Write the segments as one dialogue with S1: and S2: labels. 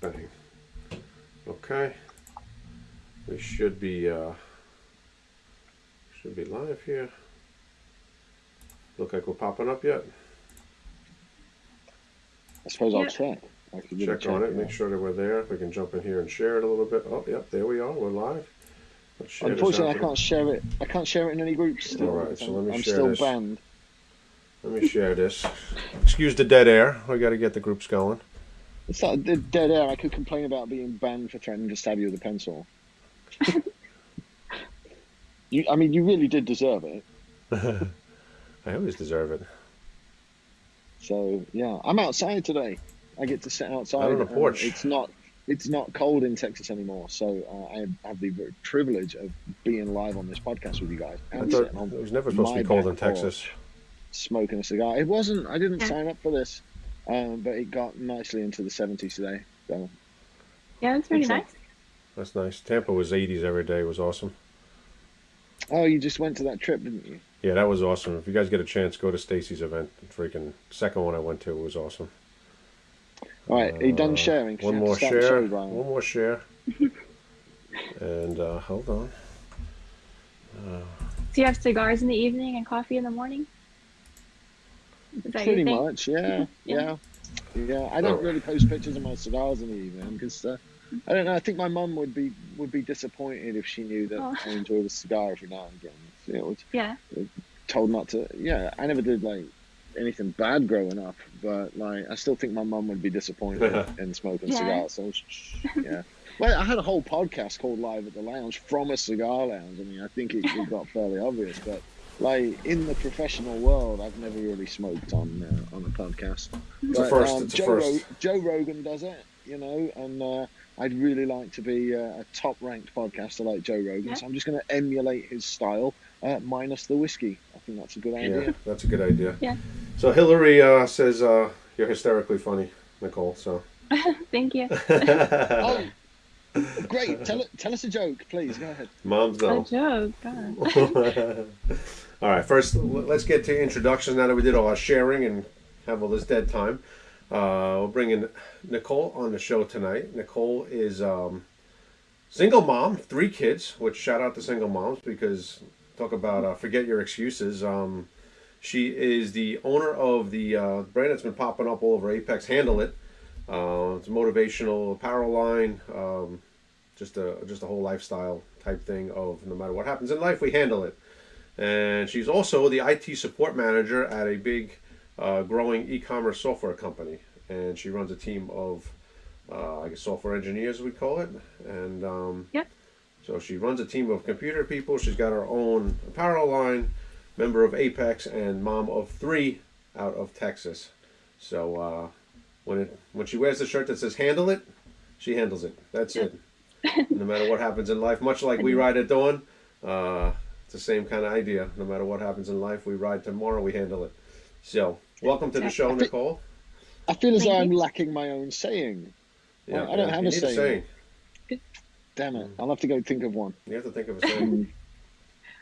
S1: Bang. Okay. We should be uh, should be live here. Look like we're popping up yet.
S2: I suppose I'll check. I could give
S1: Check on it,
S2: yeah.
S1: make sure that we're there. If we can jump in here and share it a little bit. Oh, yep, there we are. We're live. Let's share this
S2: Unfortunately, I can't share it. I can't share it in any groups still.
S1: Alright, so
S2: I'm,
S1: let me
S2: I'm
S1: share
S2: still
S1: this.
S2: banned.
S1: Let me share this. Excuse the dead air. We got to get the groups going.
S2: It's like the dead air. I could complain about being banned for threatening to stab you with a pencil. you, I mean, you really did deserve it.
S1: I always deserve it.
S2: So yeah, I'm outside today. I get to sit outside.
S1: Out on the porch.
S2: It's not. It's not cold in Texas anymore, so uh, I have the privilege of being live on this podcast with you guys and
S1: thought
S2: sitting on
S1: it was never supposed to be cold in. Texas.
S2: smoking a cigar. It wasn't. I didn't
S3: Yeah.
S2: sign up for this, um, but it got nicely into the 70s today. So
S3: Yeah, that's pretty
S2: Excellent.
S3: nice.
S1: That's nice. Tampa was 80s every day. It was awesome.
S2: Oh, you just went to that trip, didn't you?
S1: Yeah, that was awesome. If you guys get a chance, go to Stacy's event. Freaking second one I went to was awesome.
S2: All right, are you done
S1: Uh, One
S2: you have
S1: more
S2: to start the
S1: share. One more share. and uh, hold on. Uh,
S3: Do you have cigars in the evening and coffee in the morning? Is that
S2: Pretty
S3: your
S2: much, yeah, yeah,
S3: Yeah.
S2: yeah. I don't really post pictures of my cigars in the evening because uh, I don't know. I think my mum would be would be disappointed if she knew that
S3: Oh.
S2: I enjoyed a cigar every now and again. You know, was
S3: Yeah.
S2: told not to. Yeah, I never did like anything bad growing up, but like I still think my mum would be disappointed in smoking
S3: Yeah.
S2: cigars. So yeah. Well, I had a whole podcast called Live at the Lounge from a cigar lounge. I mean, I think it, it got fairly obvious, but like in the professional world, I've never really smoked on uh, on a podcast.
S1: It's a first,
S2: um,
S1: it's a
S2: Joe,
S1: first.
S2: Joe Rogan does it, you know, and uh, I'd really like to be uh, a top ranked podcaster like Joe Rogan.
S3: Yeah.
S2: So I'm just going to emulate his style, uh, minus the whiskey. I think that's a good idea.
S1: yeah, that's a good idea.
S3: Yeah.
S1: So Hillary uh, says uh, you're hysterically funny, Nicole. So.
S3: Thank you.
S2: Oh, great! Tell tell us a joke, please. Go ahead.
S1: Moms
S3: A joke. God.
S1: all right, first let's get to introductions now that we did all our sharing and have all this dead time. Uh, we'll bring in Nicole on the show tonight. Nicole is um, single mom, three kids, which shout out to single moms because talk about uh, forget your excuses. Um, she is the owner of the uh, brand that's been popping up all over Apex, Handle It. Uh, it's a motivational apparel line, um, just a just a whole lifestyle type thing of no matter what happens in life, we handle it. And she's also the IT support manager at a big, uh, growing e-commerce software company, and she runs a team of, uh, I guess, software engineers we call it, and um,
S3: Yep.
S1: so she runs a team of computer people. She's got her own apparel line, member of Apex, and mom of three out of Texas. So uh, when it when she wears the shirt that says "Handle it," she handles it. That's it. no matter what happens in life, much like we ride at dawn, uh, it's the same kind of idea. No matter what happens in life, we ride tomorrow. We handle it. So welcome to the show, Nicole.
S2: I feel as though I'm lacking my own saying.
S1: Yeah,
S2: I don't have
S1: you
S2: a
S1: need
S2: saying. Damn it! Mm. I'll have to go think of one.
S1: You have to think of a saying.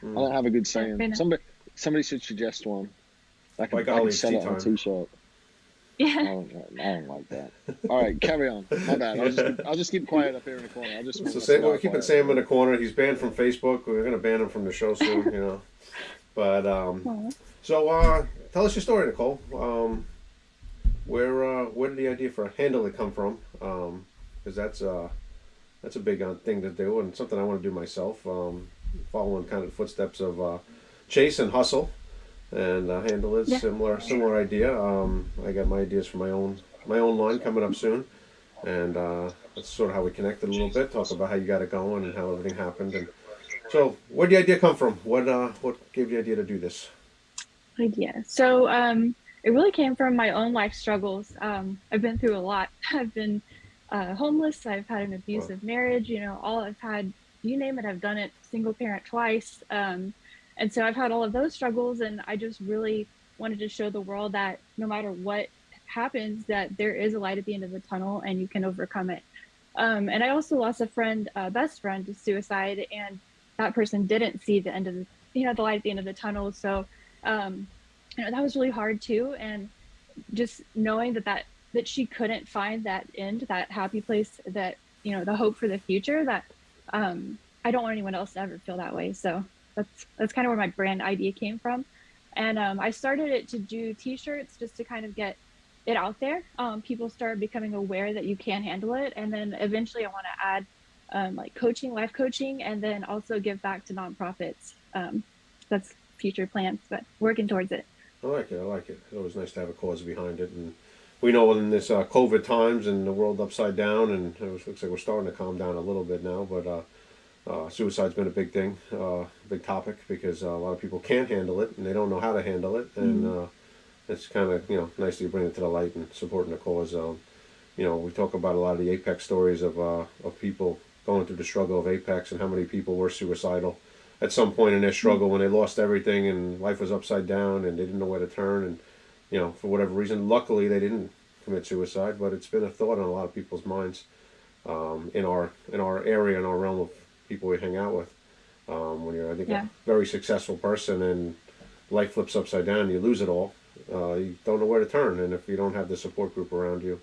S2: I don't mm. have a good saying. Somebody, somebody should suggest one. I can,
S1: By
S2: I can sell it on a
S1: time.
S2: T-shirt. I don't, I don't like that. All right, carry on. My bad. I'll just, I'll just keep quiet up here in the corner. I'll just.
S1: So Sam, we're keeping Sam in the corner. He's banned from Facebook. We're gonna ban him from the show soon, you know. But um, so uh, tell us your story, Nicole. Um, where uh, where did the idea for a Handle come from? Because that's uh, that's a big uh, thing to do and something I want to do myself. Um, following kind of the footsteps of uh, Chase and Hustle, and uh, Handle It
S3: Yeah.
S1: similar similar idea. Um, I got my ideas for my own my own line coming up soon, and uh, that's sort of how we connected a little bit. Talk about how you got it going and how everything happened. And so, where did the idea come from? What uh, what gave you the idea to do this?
S3: idea. So um, it really came from my own life struggles. Um, I've been through a lot. I've been uh, homeless. I've had an abusive marriage. You know, all I've had, you name it, I've done it. Single parent twice. Um, and so I've had all of those struggles, and I just really wanted to show the world that no matter what happens, that there is a light at the end of the tunnel, and you can overcome it. Um, and I also lost a friend, a best friend, to suicide, and that person didn't see the end of the, you know, the light at the end of the tunnel. So um, you know that was really hard too and just knowing that that that she couldn't find that end, that happy place, that you know, the hope for the future. That um, I don't want anyone else to ever feel that way. So that's that's kind of where my brand idea came from, and um, I started it to do T-shirts just to kind of get it out there. Um, people start becoming aware that you can handle it, and then eventually I want to add um, like coaching, life coaching, and then also give back to nonprofits. Um, that's future plans, but working towards it.
S1: I like it. I like it. It's always nice to have a cause behind it, and we know in this uh, COVID times and the world upside down, and it looks like we're starting to calm down a little bit now. But uh, uh, suicide's been a big thing, uh, big topic because uh, a lot of people can't handle it and they don't know how to handle it, and
S3: Mm-hmm.
S1: uh, it's kind of you know nice to bring it to the light and supporting the cause. Um, you know, we talk about a lot of the Apex stories of uh, of people going through the struggle of Apex and how many people were suicidal at some point in their struggle when they lost everything and life was upside down and they didn't know where to turn and you know for whatever reason luckily they didn't commit suicide but it's been a thought on a lot of people's minds um, in our in our area in our realm of people we hang out with um, when you're I think
S3: Yeah.
S1: a very successful person and life flips upside down you lose it all uh, you don't know where to turn and if you don't have the support group around you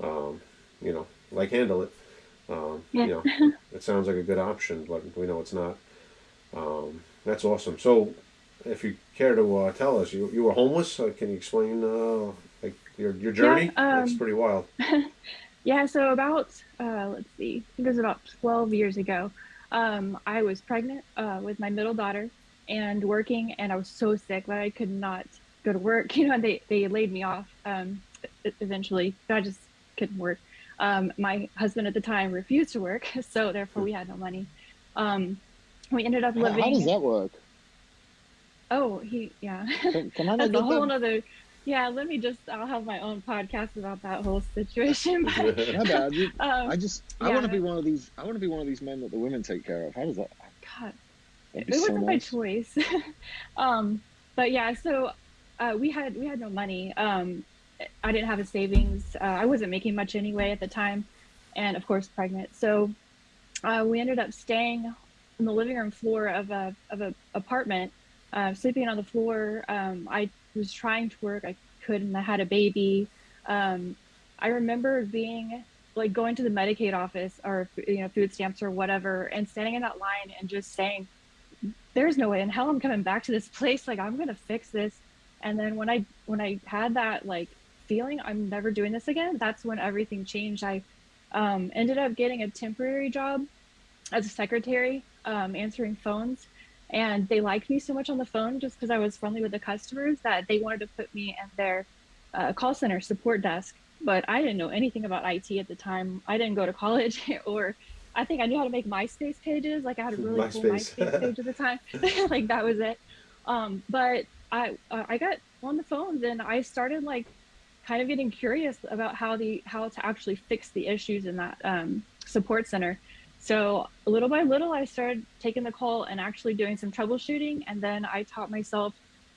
S1: um, you know like handle it um,
S3: Yeah.
S1: you know it sounds like a good option but we know it's not um, that's awesome. So, if you care to uh, tell us, you, you were homeless. Uh, can you explain uh, like your your journey?
S3: um,
S1: That's pretty wild.
S3: Yeah, so about uh, let's see, I think it was about 12 years ago. Um, I was pregnant uh, with my middle daughter and working, and I was so sick that I could not go to work. You know, and they they laid me off um, eventually. But I just couldn't work. Um, my husband at the time refused to work, so therefore we had no money. Um, we ended up living.
S2: how does that work?
S3: Oh, he yeah.
S2: Can, can I
S3: That's a whole
S2: them?
S3: nother. Yeah, let me just. I'll have my own podcast about that whole situation. But,
S2: bad. You-
S3: um,
S2: I just I
S3: yeah.
S2: want to be one of these. I want to be one of these men that the women take care of. How does that?
S3: God, it
S2: so
S3: wasn't my
S2: nice.
S3: choice. um, but yeah, so uh, we had we had no money. Um, I didn't have a savings. Uh, I wasn't making much anyway at the time, and of course pregnant. So uh, we ended up staying on the living room floor of a of a apartment, uh, sleeping on the floor. Um, I was trying to work. I couldn't. I had a baby. Um, I remember being like going to the Medicaid office or you know food stamps or whatever, and standing in that line and just saying, "There's no way in hell I'm coming back to this place. Like I'm gonna fix this." And then when I when I had that like feeling, I'm never doing this again. That's when everything changed. I um, ended up getting a temporary job as a secretary, um, answering phones. And they liked me so much on the phone just because I was friendly with the customers that they wanted to put me in their uh, call center support desk. But I didn't know anything about IT at the time. I didn't go to college, or I think I knew how to make MySpace pages. Like I had a really cool
S1: MySpace.
S3: MySpace page at the time. like that was it. Um, but I uh, I got on the phone and I started like kind of getting curious about how the how to actually fix the issues in that um, support center. So little by little, I started taking the call and actually doing some troubleshooting, and then I taught myself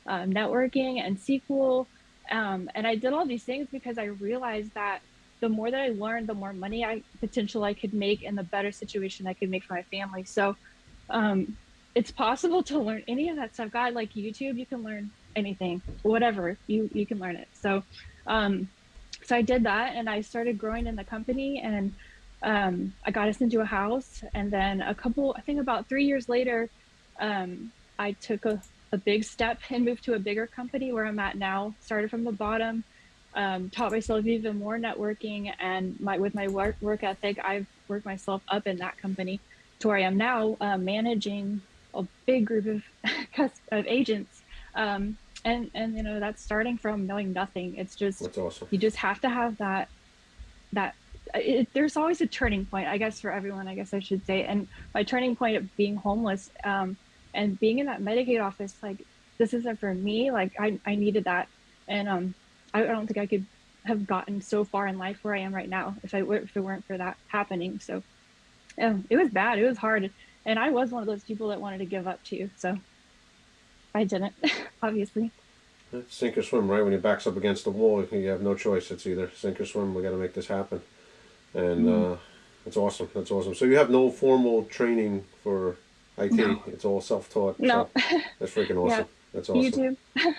S3: um, networking and SQL, um, and I did all these things because I realized that the more that I learned, the more money I potential I could make, and the better situation I could make for my family. So um, it's possible to learn any of that stuff. God, like YouTube, you can learn anything, whatever you you can learn it. So um, so I did that, and I started growing in the company and um, I got us into a house, and then a couple, I think about three years later, um, I took a, a big step and moved to a bigger company where I'm at now. Started from the bottom, um, taught myself even more networking, and my with my work work ethic, I've worked myself up in that company to where I am now, uh, managing a big group of of agents. Um, and and you know that's starting from knowing nothing. It's just
S1: awesome.
S3: you just have to have that that it, there's always a turning point i guess for everyone i guess i should say and my turning point of being homeless um, and being in that medicaid office like this isn't for me like i, I needed that and um, I, I don't think i could have gotten so far in life where i am right now if i if it weren't for that happening so um, it was bad it was hard and i was one of those people that wanted to give up too so i didn't obviously
S1: sink or swim, right? When your back's up against the wall, you have no choice. It's either sink or swim. We got to make this happen, and
S3: Mm-hmm.
S1: uh, it's awesome. That's awesome. So you have no formal training for IT.
S3: No.
S1: It's all self-taught.
S3: no
S1: So that's freaking awesome. That's awesome.
S3: youtube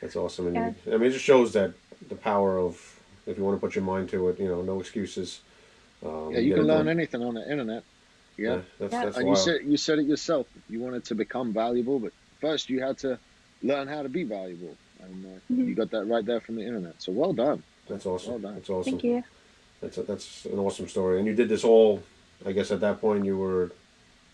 S1: That's awesome. And
S3: Yeah.
S1: you, I mean, it just shows that the power of if you want to put your mind to it. You know, no excuses. Um,
S2: Yeah, you can learn
S1: done.
S2: anything on the internet. Yeah.
S1: that's,
S3: Yeah.
S1: that's
S2: And you said you said it yourself. You wanted to become valuable, but first you had to learn how to be valuable, and uh,
S3: Mhm.
S2: you got that right there from the internet. So well done.
S1: That's awesome.
S2: Well done.
S1: That's awesome.
S3: Thank you.
S1: That's a, that's an awesome story. And you did this all. I guess at that point you were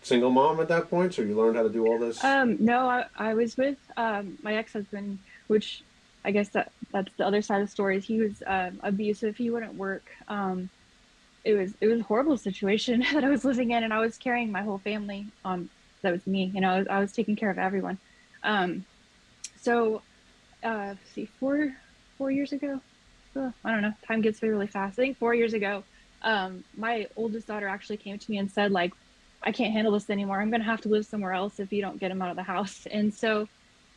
S1: single mom at that point, so you learned how to do all this.
S3: Um, no, I, I was with um, my ex-husband, which I guess that that's the other side of the story. He was um, abusive. He wouldn't work. Um, it was it was a horrible situation that I was living in, and I was carrying my whole family. Um, that was me. You know, I was, I was taking care of everyone. Um, so, uh, see, four four years ago. Ugh, I don't know. Time gets really fast. I think four years ago, um, my oldest daughter actually came to me and said, like, I can't handle this anymore. I'm going to have to live somewhere else if you don't get him out of the house. And so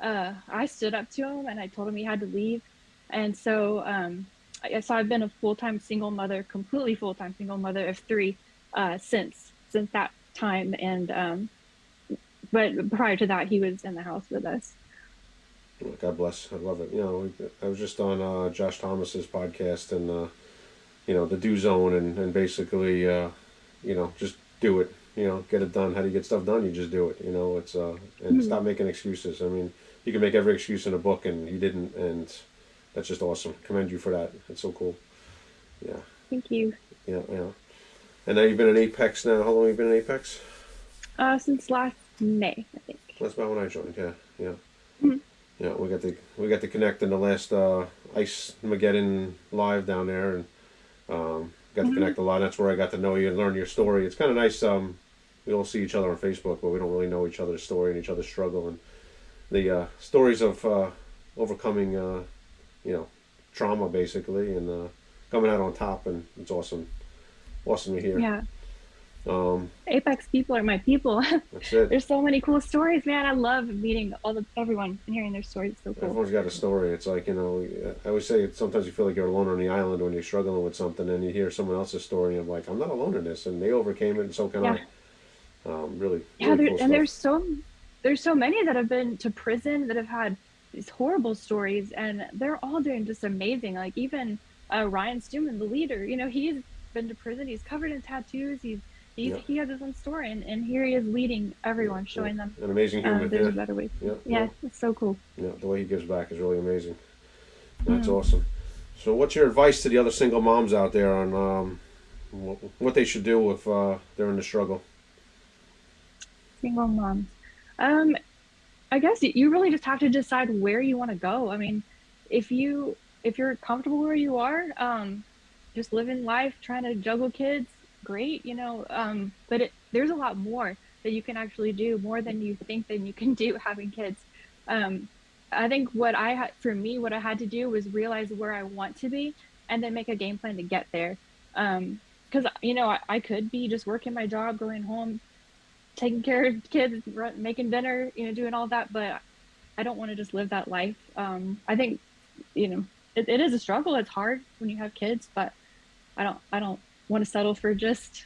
S3: uh, I stood up to him and I told him he had to leave. And so, um, I, so I've been a full time single mother, completely full time single mother of three uh, since since that time. And um, but prior to that, he was in the house with us.
S1: God bless. I love it. You know, I was just on uh, Josh Thomas's podcast and uh, you know the do zone and and basically uh, you know just do it. You know, get it done. How do you get stuff done? You just do it. You know, it's uh and
S3: Mhm.
S1: stop making excuses. I mean, you can make every excuse in a book, and you didn't, and that's just awesome. Commend you for that. It's so cool. Yeah,
S3: Thank you.
S1: yeah, yeah. And now you've been in Apex now. How long have you been in Apex?
S3: Uh, since last May, I think.
S1: That's about when I joined. Yeah, yeah,
S3: Mhm.
S1: Yeah. We got to we got to connect in the last uh, Ice Mageddon live down there, and um, got to
S3: Mhm.
S1: connect a lot. That's where I got to know you and learn your story. It's kind of nice. Um, we don't see each other on Facebook, but we don't really know each other's story and each other's struggle and the uh, stories of uh, overcoming, uh, you know, trauma basically, and uh, coming out on top. And it's awesome, awesome to hear.
S3: Yeah.
S1: Um,
S3: Apex people are my people.
S1: that's it.
S3: There's so many cool stories, man. I love meeting all the everyone and hearing their stories. It's so cool.
S1: Everyone's got a story. It's like you know, I always say sometimes you feel like you're alone on the island when you're struggling with something, and you hear someone else's story, and you're like, I'm not alone in this, and they overcame it, and so can
S3: Yeah.
S1: I. Um, really,
S3: Yeah,
S1: really
S3: there,
S1: cool
S3: and
S1: stuff.
S3: there's so there's so many that have been to prison that have had these horrible stories, and they're all doing just amazing. Like even uh, Ryan Stewman, the leader, you know, he's been to prison. He's covered in tattoos. He's, he's
S1: Yeah.
S3: he has his own story, and, and here he is leading everyone,
S1: Yeah,
S3: showing them
S1: an amazing
S3: um,
S1: human.
S3: there's a
S1: yeah.
S3: better way.
S1: Yeah,
S3: Yeah, it's so cool.
S1: yeah, the way he gives back is really amazing. That's
S3: Mm.
S1: awesome. So, what's your advice to the other single moms out there on um, what, what they should do if uh, they're in the struggle?
S3: single moms um i guess you really just have to decide where you want to go i mean if you if you're comfortable where you are um just living life trying to juggle kids great you know um but it, there's a lot more that you can actually do more than you think than you can do having kids um i think what i had for me what i had to do was realize where i want to be and then make a game plan to get there um because you know I, I could be just working my job going home taking care of kids, making dinner, you know, doing all that. But I don't want to just live that life. Um, I think, you know, it, it is a struggle. It's hard when you have kids, but I don't, I don't want to settle for just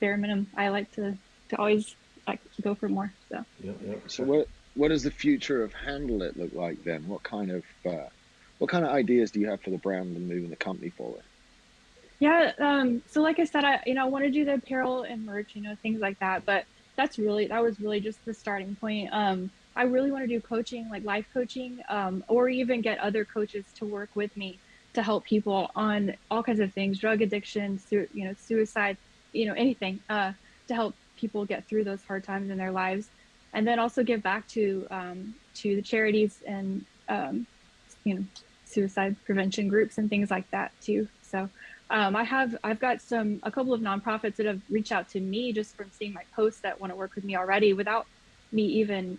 S3: bare minimum. I like to, to always like go for more. So
S1: Yeah, yeah.
S2: So what what does the future of Handle It look like then? What kind of uh, what kind of ideas do you have for the brand and moving the company forward?
S3: yeah. Um, so like I said, I, you know, I want to do the apparel and merch, you know, things like that. But that's really, that was really just the starting point. Um, I really want to do coaching, like life coaching, um, or even get other coaches to work with me to help people on all kinds of things, drug addiction, you know, suicide, you know, anything, uh, to help people get through those hard times in their lives, and then also give back to um, to the charities and um, you know, suicide prevention groups and things like that too. So. Um, I have I've got some a couple of nonprofits that have reached out to me just from seeing my posts that want to work with me already without me even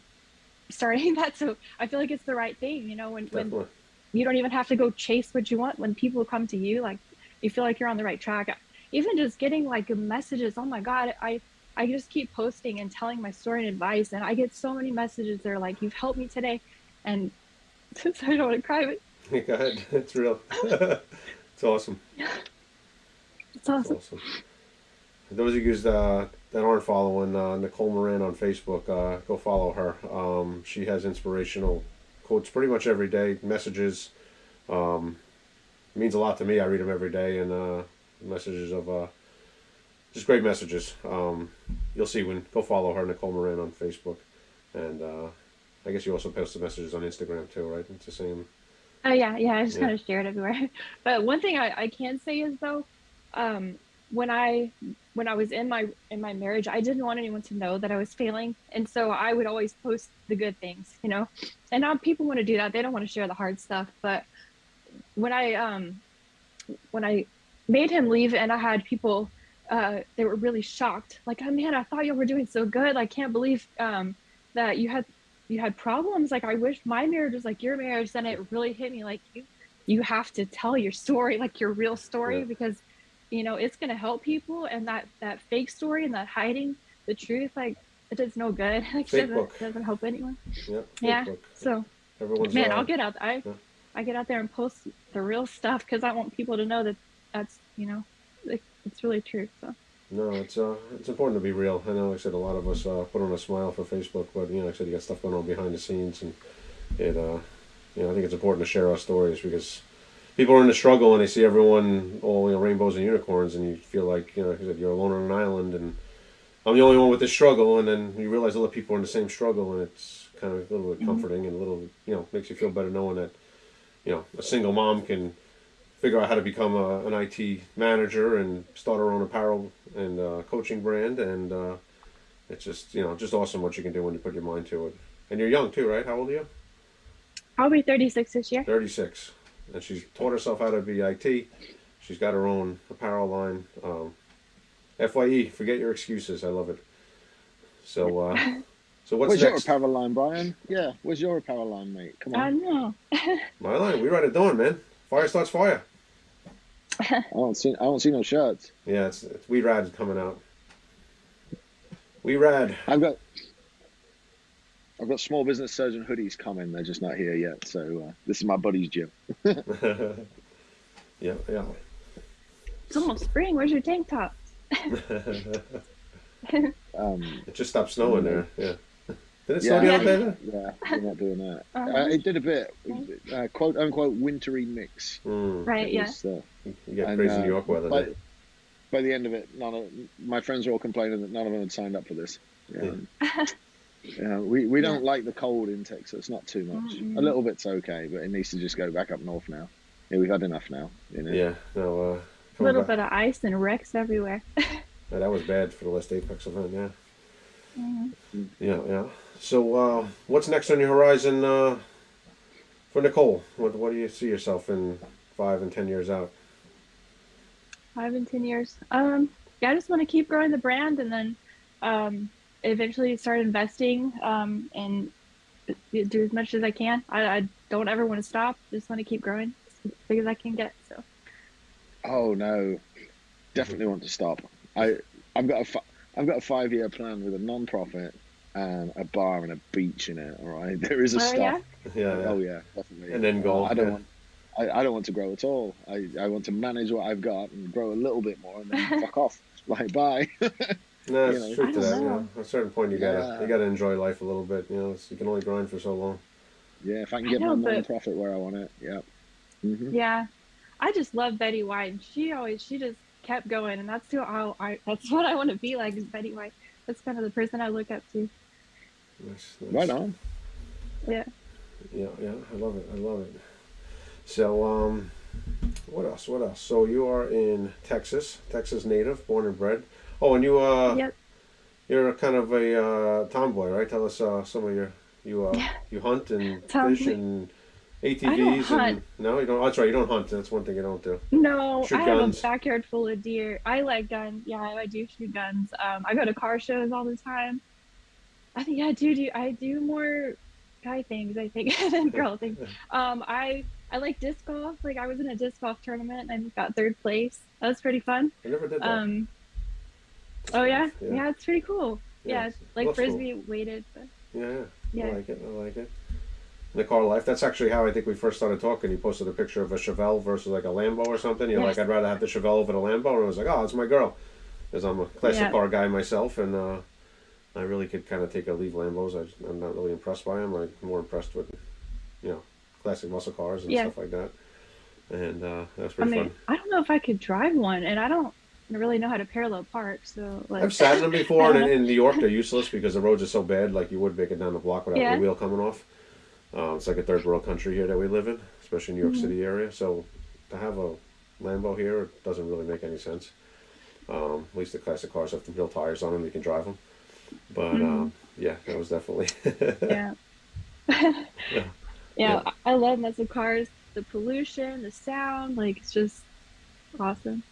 S3: starting that. So I feel like it's the right thing, you know, when, when
S1: Definitely.
S3: You don't even have to go chase what you want. When people come to you, like you feel like you're on the right track. Even just getting like messages, oh my God, I I just keep posting and telling my story and advice, and I get so many messages. They're like, "You've helped me today," and since I don't want to cry, but
S1: Go ahead. It's real. it's awesome.
S3: it's
S1: It's
S3: awesome.
S1: awesome. For those of you uh, that aren't following uh, Nicole Moran on Facebook, uh, go follow her. Um, she has inspirational quotes pretty much every day, messages. Um, means a lot to me. I read them every day, and uh, messages of uh, just great messages. Um, you'll see when go follow her, Nicole Moran, on Facebook, and uh, I guess you also post the messages on Instagram too, right? It's the same.
S3: Oh yeah, yeah. I just
S1: Yeah.
S3: kind of share it everywhere. But one thing I, I can say is though, um, when I when I was in my in my marriage, I didn't want anyone to know that I was failing, and so I would always post the good things, you know. And now people want to do that; they don't want to share the hard stuff. But when I um when I made him leave, and I had people, uh, they were really shocked, like, "Oh man, I thought you were doing so good. I can't believe um that you had you had problems. Like, I wish my marriage was like your marriage." Then it really hit me, like you you have to tell your story, like your real story,
S1: Yeah.
S3: because you know it's gonna help people, and that that fake story and that hiding the truth, like it does no good. Like
S1: Fake
S3: doesn't
S1: book.
S3: doesn't help anyone.
S1: Yep.
S3: Yeah. So
S1: Everyone's
S3: man,
S1: uh,
S3: I'll get out. I
S1: yeah.
S3: I get out there and post the real stuff because I want people to know that that's you know like, it's really true. So
S1: No, it's uh, it's important to be real. I know, like I said, a lot of us uh, put on a smile for Facebook, but you know, like I said, you got stuff going on behind the scenes, and it, uh, you know, I think it's important to share our stories because people are in the struggle and they see everyone all you know rainbows and unicorns, and you feel like you know, like you're alone on an island, and I'm the only one with this struggle, and then you realize other people are in the same struggle, and it's kind of a little bit
S3: Mhm.
S1: comforting and a little, you know, makes you feel better knowing that, you know, a single mom can figure out how to become a, an IT manager and start her own apparel and uh, coaching brand, and uh, it's just you know just awesome what you can do when you put your mind to it. And you're young too, right? How old are you?
S3: I'll be 36 this year.
S1: Thirty six, and she's taught herself how to be IT. She's got her own apparel line. Um, Fye, forget your excuses. I love it. So, uh, so what's
S2: where's your
S1: next?
S2: apparel line, Brian? Yeah, where's your apparel line, mate? Come
S3: I
S2: on.
S3: know.
S1: My line. We write it down, man. Fire starts fire.
S2: I don't see. I don't see no shirts.
S1: Yeah, it's, it's We Rad coming out. We Rad.
S2: I've got. I've got small business surgeon hoodies coming. They're just not here yet. So uh, this is my buddy's gym.
S1: yeah, yeah.
S3: It's almost spring. Where's your tank top?
S2: Um,
S1: It just stopped snowing there. Yeah. Did it
S2: Yeah.
S1: snow the other day? Then?
S2: yeah, we're not doing that.
S3: Um,
S2: Uh, it did a bit, uh, quote unquote, wintry mix.
S1: Mm.
S3: right.
S2: It
S3: Yeah.
S2: was, uh,
S1: You get
S2: And,
S1: crazy
S2: uh,
S1: New York weather.
S2: by,
S1: don't
S2: by the end of it, none of my friends were all complaining that none of them had signed up for this. Um, yeah, we, we don't like the cold in Texas, not too much.
S3: Mm-mm.
S2: A little bit's okay, but it needs to just go back up north now. Yeah, we've had enough now. You know?
S1: Yeah. No. Uh,
S3: A little
S1: back-
S3: bit of ice and wrecks everywhere.
S1: Yeah, that was bad for the last Apex event. Yeah.
S3: Mhm.
S1: Yeah. Yeah. So, uh, what's next on your horizon uh, for Nicole? What What do you see yourself in five and ten years out?
S3: Five and ten years. Um, yeah, I just want to keep growing the brand and then um, eventually start investing um, and do as much as I can. I, I don't ever want to stop. Just want to keep growing as big as I can get. So
S2: Oh no, definitely want to stop. I I've got a fi- I've got a five year plan with a non profit and a bar and a beach in it. All right, there is a
S3: Oh,
S2: stop.
S3: yeah?
S1: Yeah. yeah.
S2: Oh yeah, definitely.
S1: And then golf,
S2: I don't
S1: yeah.
S2: want. I, I don't want to grow at all. I, I want to manage what I've got and grow a little bit more and then fuck off. Like bye.
S1: No, it's
S2: know.
S1: truth
S3: I
S1: to that. You
S3: know.
S1: know, at a certain point, you gotta
S2: Yeah.
S1: you gotta enjoy life a little bit. You know, it's, you can only grind for so long.
S2: yeah, if I can
S3: I
S2: get
S3: know,
S2: my
S3: but-
S2: non-profit where I want it. Yeah. hmm
S3: yeah, I just love Betty White, she always she just kept going, and that's who I, I that's what I want to be like is Betty White. That's kind of the person I look up to.
S1: Nice, nice.
S2: Right on.
S3: Yeah.
S1: Yeah, yeah, I love it. I love it. So, um, what else? What else? So you are in Texas, Texas native, born and bred. Oh, and you uh,
S3: Yep.
S1: you're a kind of a uh, tomboy, right? Tell us uh, some of your you uh, you hunt and fish and
S3: I
S1: ATVs
S3: don't
S1: and no, you don't. Oh, that's right, you don't hunt. That's one thing you don't do.
S3: No,
S1: Shoot
S3: I have a backyard full of deer. I like guns. Yeah, I do shoot guns. Um, I go to car shows all the time. I think yeah, I do do I do more guy things I think than girl things. Um, I I like disc golf. Like I was in a disc golf tournament and I got third place. That was pretty fun.
S1: I never did that.
S3: Um, oh yeah,
S1: Yeah.
S3: yeah, it's pretty cool. Yeah,
S1: it's-
S3: like
S1: cool.
S3: frisbee weighted. But
S1: Yeah, yeah,
S3: yeah,
S1: I like it. I like it. The car life. That's actually how I think we first started talking. You posted a picture of a Chevelle versus like a Lambo or something. You're
S3: Yes.
S1: like, I'd rather have the Chevelle over the Lambo, and I was like, oh, it's my girl, because I'm a classic
S3: Yeah.
S1: car guy myself, and uh, I really could kind of take or leave Lambos. I, I'm not really impressed by them. I'm more impressed with, you know, classic muscle cars and
S3: Yeah.
S1: stuff like that. and uh, that was
S3: I mean,
S1: fun.
S3: I don't know if I could drive one, and I don't really know how to parallel park. So like,
S1: I've sat in them before, and in, New York they're useless because the roads are so bad. Like you would make it down the block without
S3: Yeah.
S1: the wheel coming off. Uh, it's like a third world country here that we live in, especially New York
S3: Mhm.
S1: City area. So to have a Lambo here it doesn't really make any sense. Um, at least the classic cars have the real tires on them; you can drive them. But
S3: Mhm.
S1: um, yeah, that was definitely
S3: yeah.
S1: Yeah.
S3: yeah, I love muscle cars. The pollution, the sound, like it's just awesome.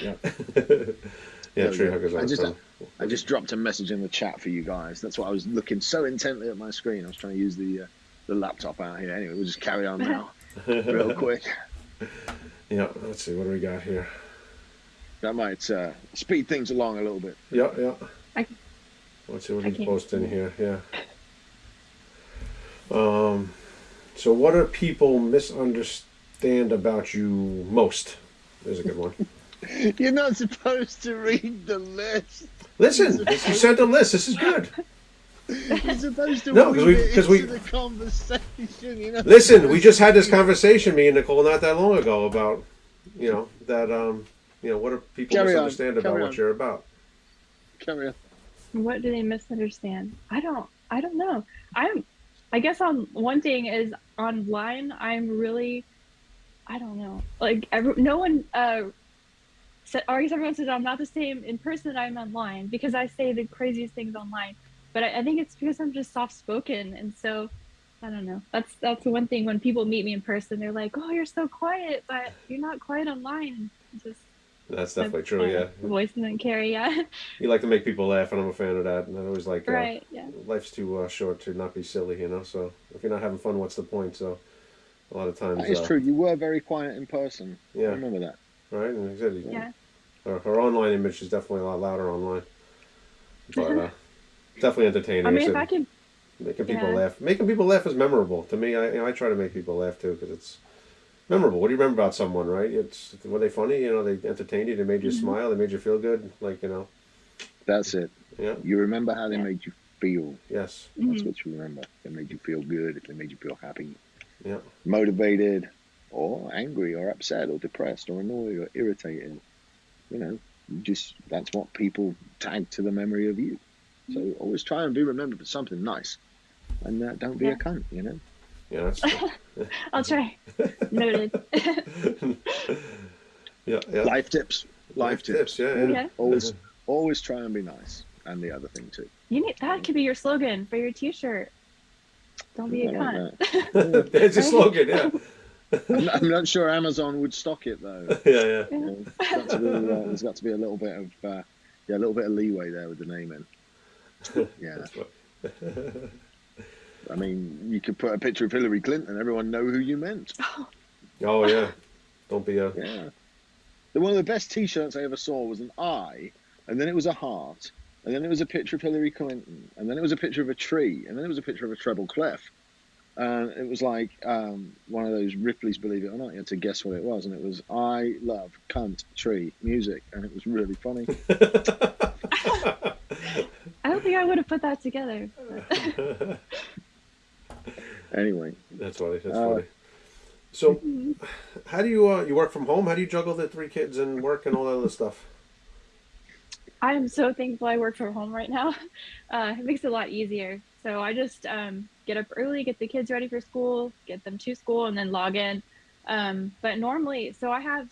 S1: Yeah. yeah,
S2: There we
S1: tree huggers.
S2: I just-
S1: fun.
S2: I just dropped a message in the chat for you guys. That's why I was looking so intently at my screen. I was trying to use the uh, the laptop out here. Anyway, we'll just carry on now, real quick.
S1: yeah, let's see what do we got here.
S2: That might uh, speed things along a little bit.
S1: Yeah, yeah.
S3: I-
S1: Let's see what
S3: I
S1: he's
S3: can't
S1: posting here. Yeah. Um, so what do people misunderstand about you most? There's a good one.
S2: You're not supposed to read the list.
S1: Listen, you sent a list. This is good.
S2: You're supposed to
S1: No, 'cause
S2: weave
S1: we-
S2: it
S1: 'cause
S2: into
S1: we-
S2: the conversation. You know?
S1: Listen, we just had this conversation, me and Nicole, not that long ago about, you know, that um, you know, what do people
S2: Carry on,
S1: misunderstand about
S2: carry
S1: what
S2: on.
S1: you're about?
S2: Carry on.
S3: What do they misunderstand? I don't. I don't know. I'm. I guess on one thing is online. I'm really. I don't know. Like every, no one. Uh, said, or I guess everyone says I'm not the same in person. That I'm online because I say the craziest things online. But I, I think it's because I'm just soft spoken, and so I don't know. That's that's the one thing when people meet me in person, they're like, "Oh, you're so quiet, but you're not quiet online." Just
S1: That's definitely true. Yeah,
S3: Voice doesn't carry. Yeah.
S1: you like to make people laugh, and I'm a fan of that. And I always like, uh,
S3: right. Yeah.
S1: life's too uh, short to not be silly, you know. So if you're not having fun, what's the point? So a lot of times,
S2: That is
S1: uh,
S2: true. You were very quiet in person. Yeah, I
S1: Yeah,
S2: remember that.
S1: right. And like I said,
S3: Yeah.
S1: Her, her online image is definitely a lot louder online, but uh, definitely entertaining.
S3: I mean,
S1: Like
S3: if I could
S1: making people
S3: yeah.
S1: laugh, making people laugh is memorable to me. I you know, I try to make people laugh too because it's memorable. What do you remember about someone, right? It's were they funny? You know, they entertained you, they made you
S3: Mhm.
S1: smile, they made you feel good. Like you know,
S2: That's it.
S1: yeah,
S2: You remember how they
S3: Yeah.
S2: made you feel.
S1: yes,
S2: That's
S3: Mhm.
S2: what you remember. They made you feel good. If they made you feel happy,
S1: yeah,
S2: motivated, or angry, or upset, or depressed, or annoyed, or irritated. You know, just that's what people tag to the memory of you. So always try and be remembered for something nice, and uh, don't be
S3: Yeah.
S2: a cunt. You know.
S1: yeah. That's
S3: I'll try. Noted.
S1: yeah, yeah.
S2: Life tips. Life, tips.
S1: yeah, yeah.
S3: Yeah.
S2: Always, always try and be nice. And the other thing too.
S3: You need that could be your slogan for your T-shirt. Don't be a cunt.
S2: that.
S1: There's a slogan, yeah.
S2: I'm, not, I'm not sure Amazon would stock it though.
S1: yeah, yeah.
S2: You know, there's got to be, uh, there's got to be a little bit of uh, yeah, a little bit of leeway there with the naming. Yeah,
S1: That's what,
S2: I mean, you could put a picture of Hillary Clinton, everyone know who you meant.
S1: oh yeah. Don't be a
S2: Yeah. The, one of the best T-shirts I ever saw was an eye, and then it was a heart, and then it was a picture of Hillary Clinton, and then it was a picture of a tree, and then it was a picture of a treble clef. And it was like um, one of those Ripley's Believe It or Not. You had to guess what it was, and it was I love cunt tree music, and it was really funny.
S3: I don't think I would have put that together.
S2: Anyway,
S1: That's funny. That's
S2: Uh,
S1: funny. So, how do you uh, you work from home? How do you juggle the three kids and work and all that other stuff?
S3: I am so thankful I work from home right now. Uh, it makes it a lot easier. So I just um, get up early, get the kids ready for school, get them to school, and then log in. Um, but normally, so I have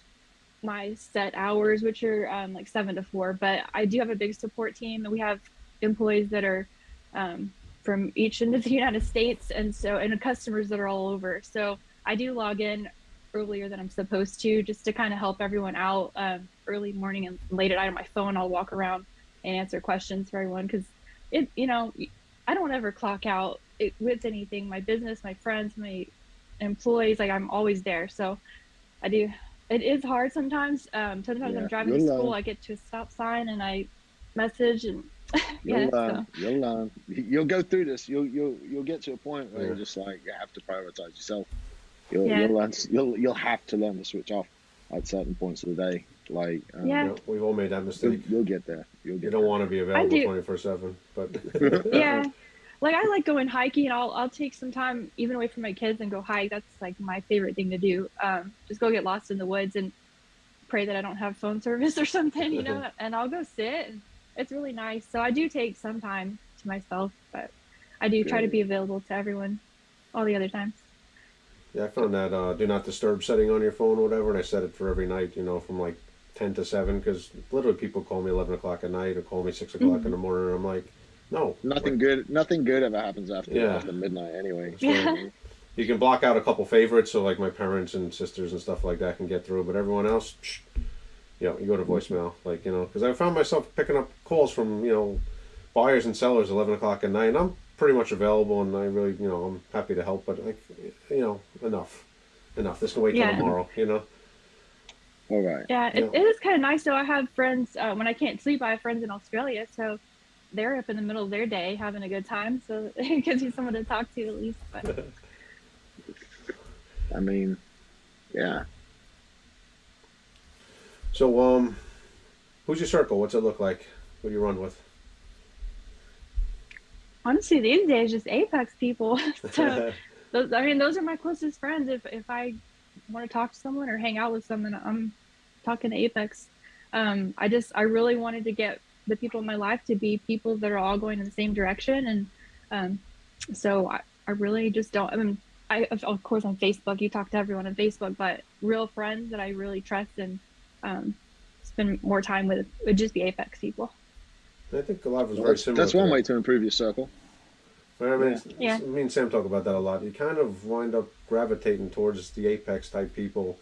S3: my set hours, which are um, like seven to four. But I do have a big support team, and we have employees that are um, from each end of the United States, and so and customers that are all over. So I do log in earlier than I'm supposed to, just to kind of help everyone out. Um, early morning and late at night on my phone, I'll walk around and answer questions for everyone because it, you know, I don't ever clock out it, with anything. My business, my friends, my employees, like I'm always there. So I do. It is hard sometimes. Um, sometimes
S2: Yeah,
S3: I'm driving to school.
S2: learn.
S3: I get to a stop sign and I message and
S2: you'll
S3: yeah.
S2: learn.
S3: So,
S2: You'll learn. You'll go through this. You'll you'll you'll get to a point where
S1: Yeah.
S2: you're just like you have to prioritize yourself. You'll
S3: Yeah.
S2: you'll learn. You'll you'll have to learn to switch off at certain points of the day. Like um,
S3: Yeah.
S1: You know, we've all made that
S2: You'll,
S1: mistake.
S2: you'll get there. You'll get
S1: You don't
S2: there.
S1: want to be available twenty four seven, but
S3: yeah. Like I like going hiking. And I'll I'll take some time even away from my kids and go hike. That's like my favorite thing to do. Um, just go get lost in the woods and pray that I don't have phone service or something, you know. and I'll go sit. And it's really nice. So I do take some time to myself, but I do try to be available to everyone all the other times.
S1: Yeah, I found that uh, do not disturb setting on your phone or whatever, and I set it for every night. You know, from like ten to seven, because literally people call me eleven o'clock at night or call me six o'clock
S3: Mhm.
S1: in the morning. And I'm like, no,
S2: Nothing good. Nothing good ever happens after
S1: Yeah.
S2: after midnight, anyway.
S3: Yeah.
S1: you can block out a couple favorites, so like my parents and sisters and stuff like that can get through, but everyone else, psh, you know, you go to voicemail, like you know, because I found myself picking up calls from you know buyers and sellers eleven o'clock at night, and I'm pretty much available, and I really you know I'm happy to help, but like you know enough, enough. This can wait till
S3: Yeah.
S1: tomorrow, you know.
S2: All right.
S3: Yeah, it,
S1: Yeah.
S3: it is kind of nice though. I have friends uh, when I can't sleep. I have friends in Australia, so they're up in the middle of their day having a good time. So it gives you someone to talk to at least. But
S2: I mean, yeah.
S1: So um, who's your circle? What's it look like? Who do you run with?
S3: honestly, these days, just Apex people. so those, I mean, those are my closest friends. If if I want to talk to someone or hang out with someone, I'm talking to Apex. Um, I just I really wanted to get the people in my life to be people that are all going in the same direction, and um, so I, I really just don't. I mean, I of- of course on Facebook you talk to everyone on Facebook, but real friends that I really trust and um, spend more time with would just be Apex people.
S1: I think a lot of us
S2: Well,
S1: very
S2: that's,
S1: similar.
S2: that's one
S1: that.
S2: way to improve your circle.
S1: I mean,
S3: Yeah.
S1: me and Sam talk about that a lot. You kind of wind up gravitating towards the apex type people,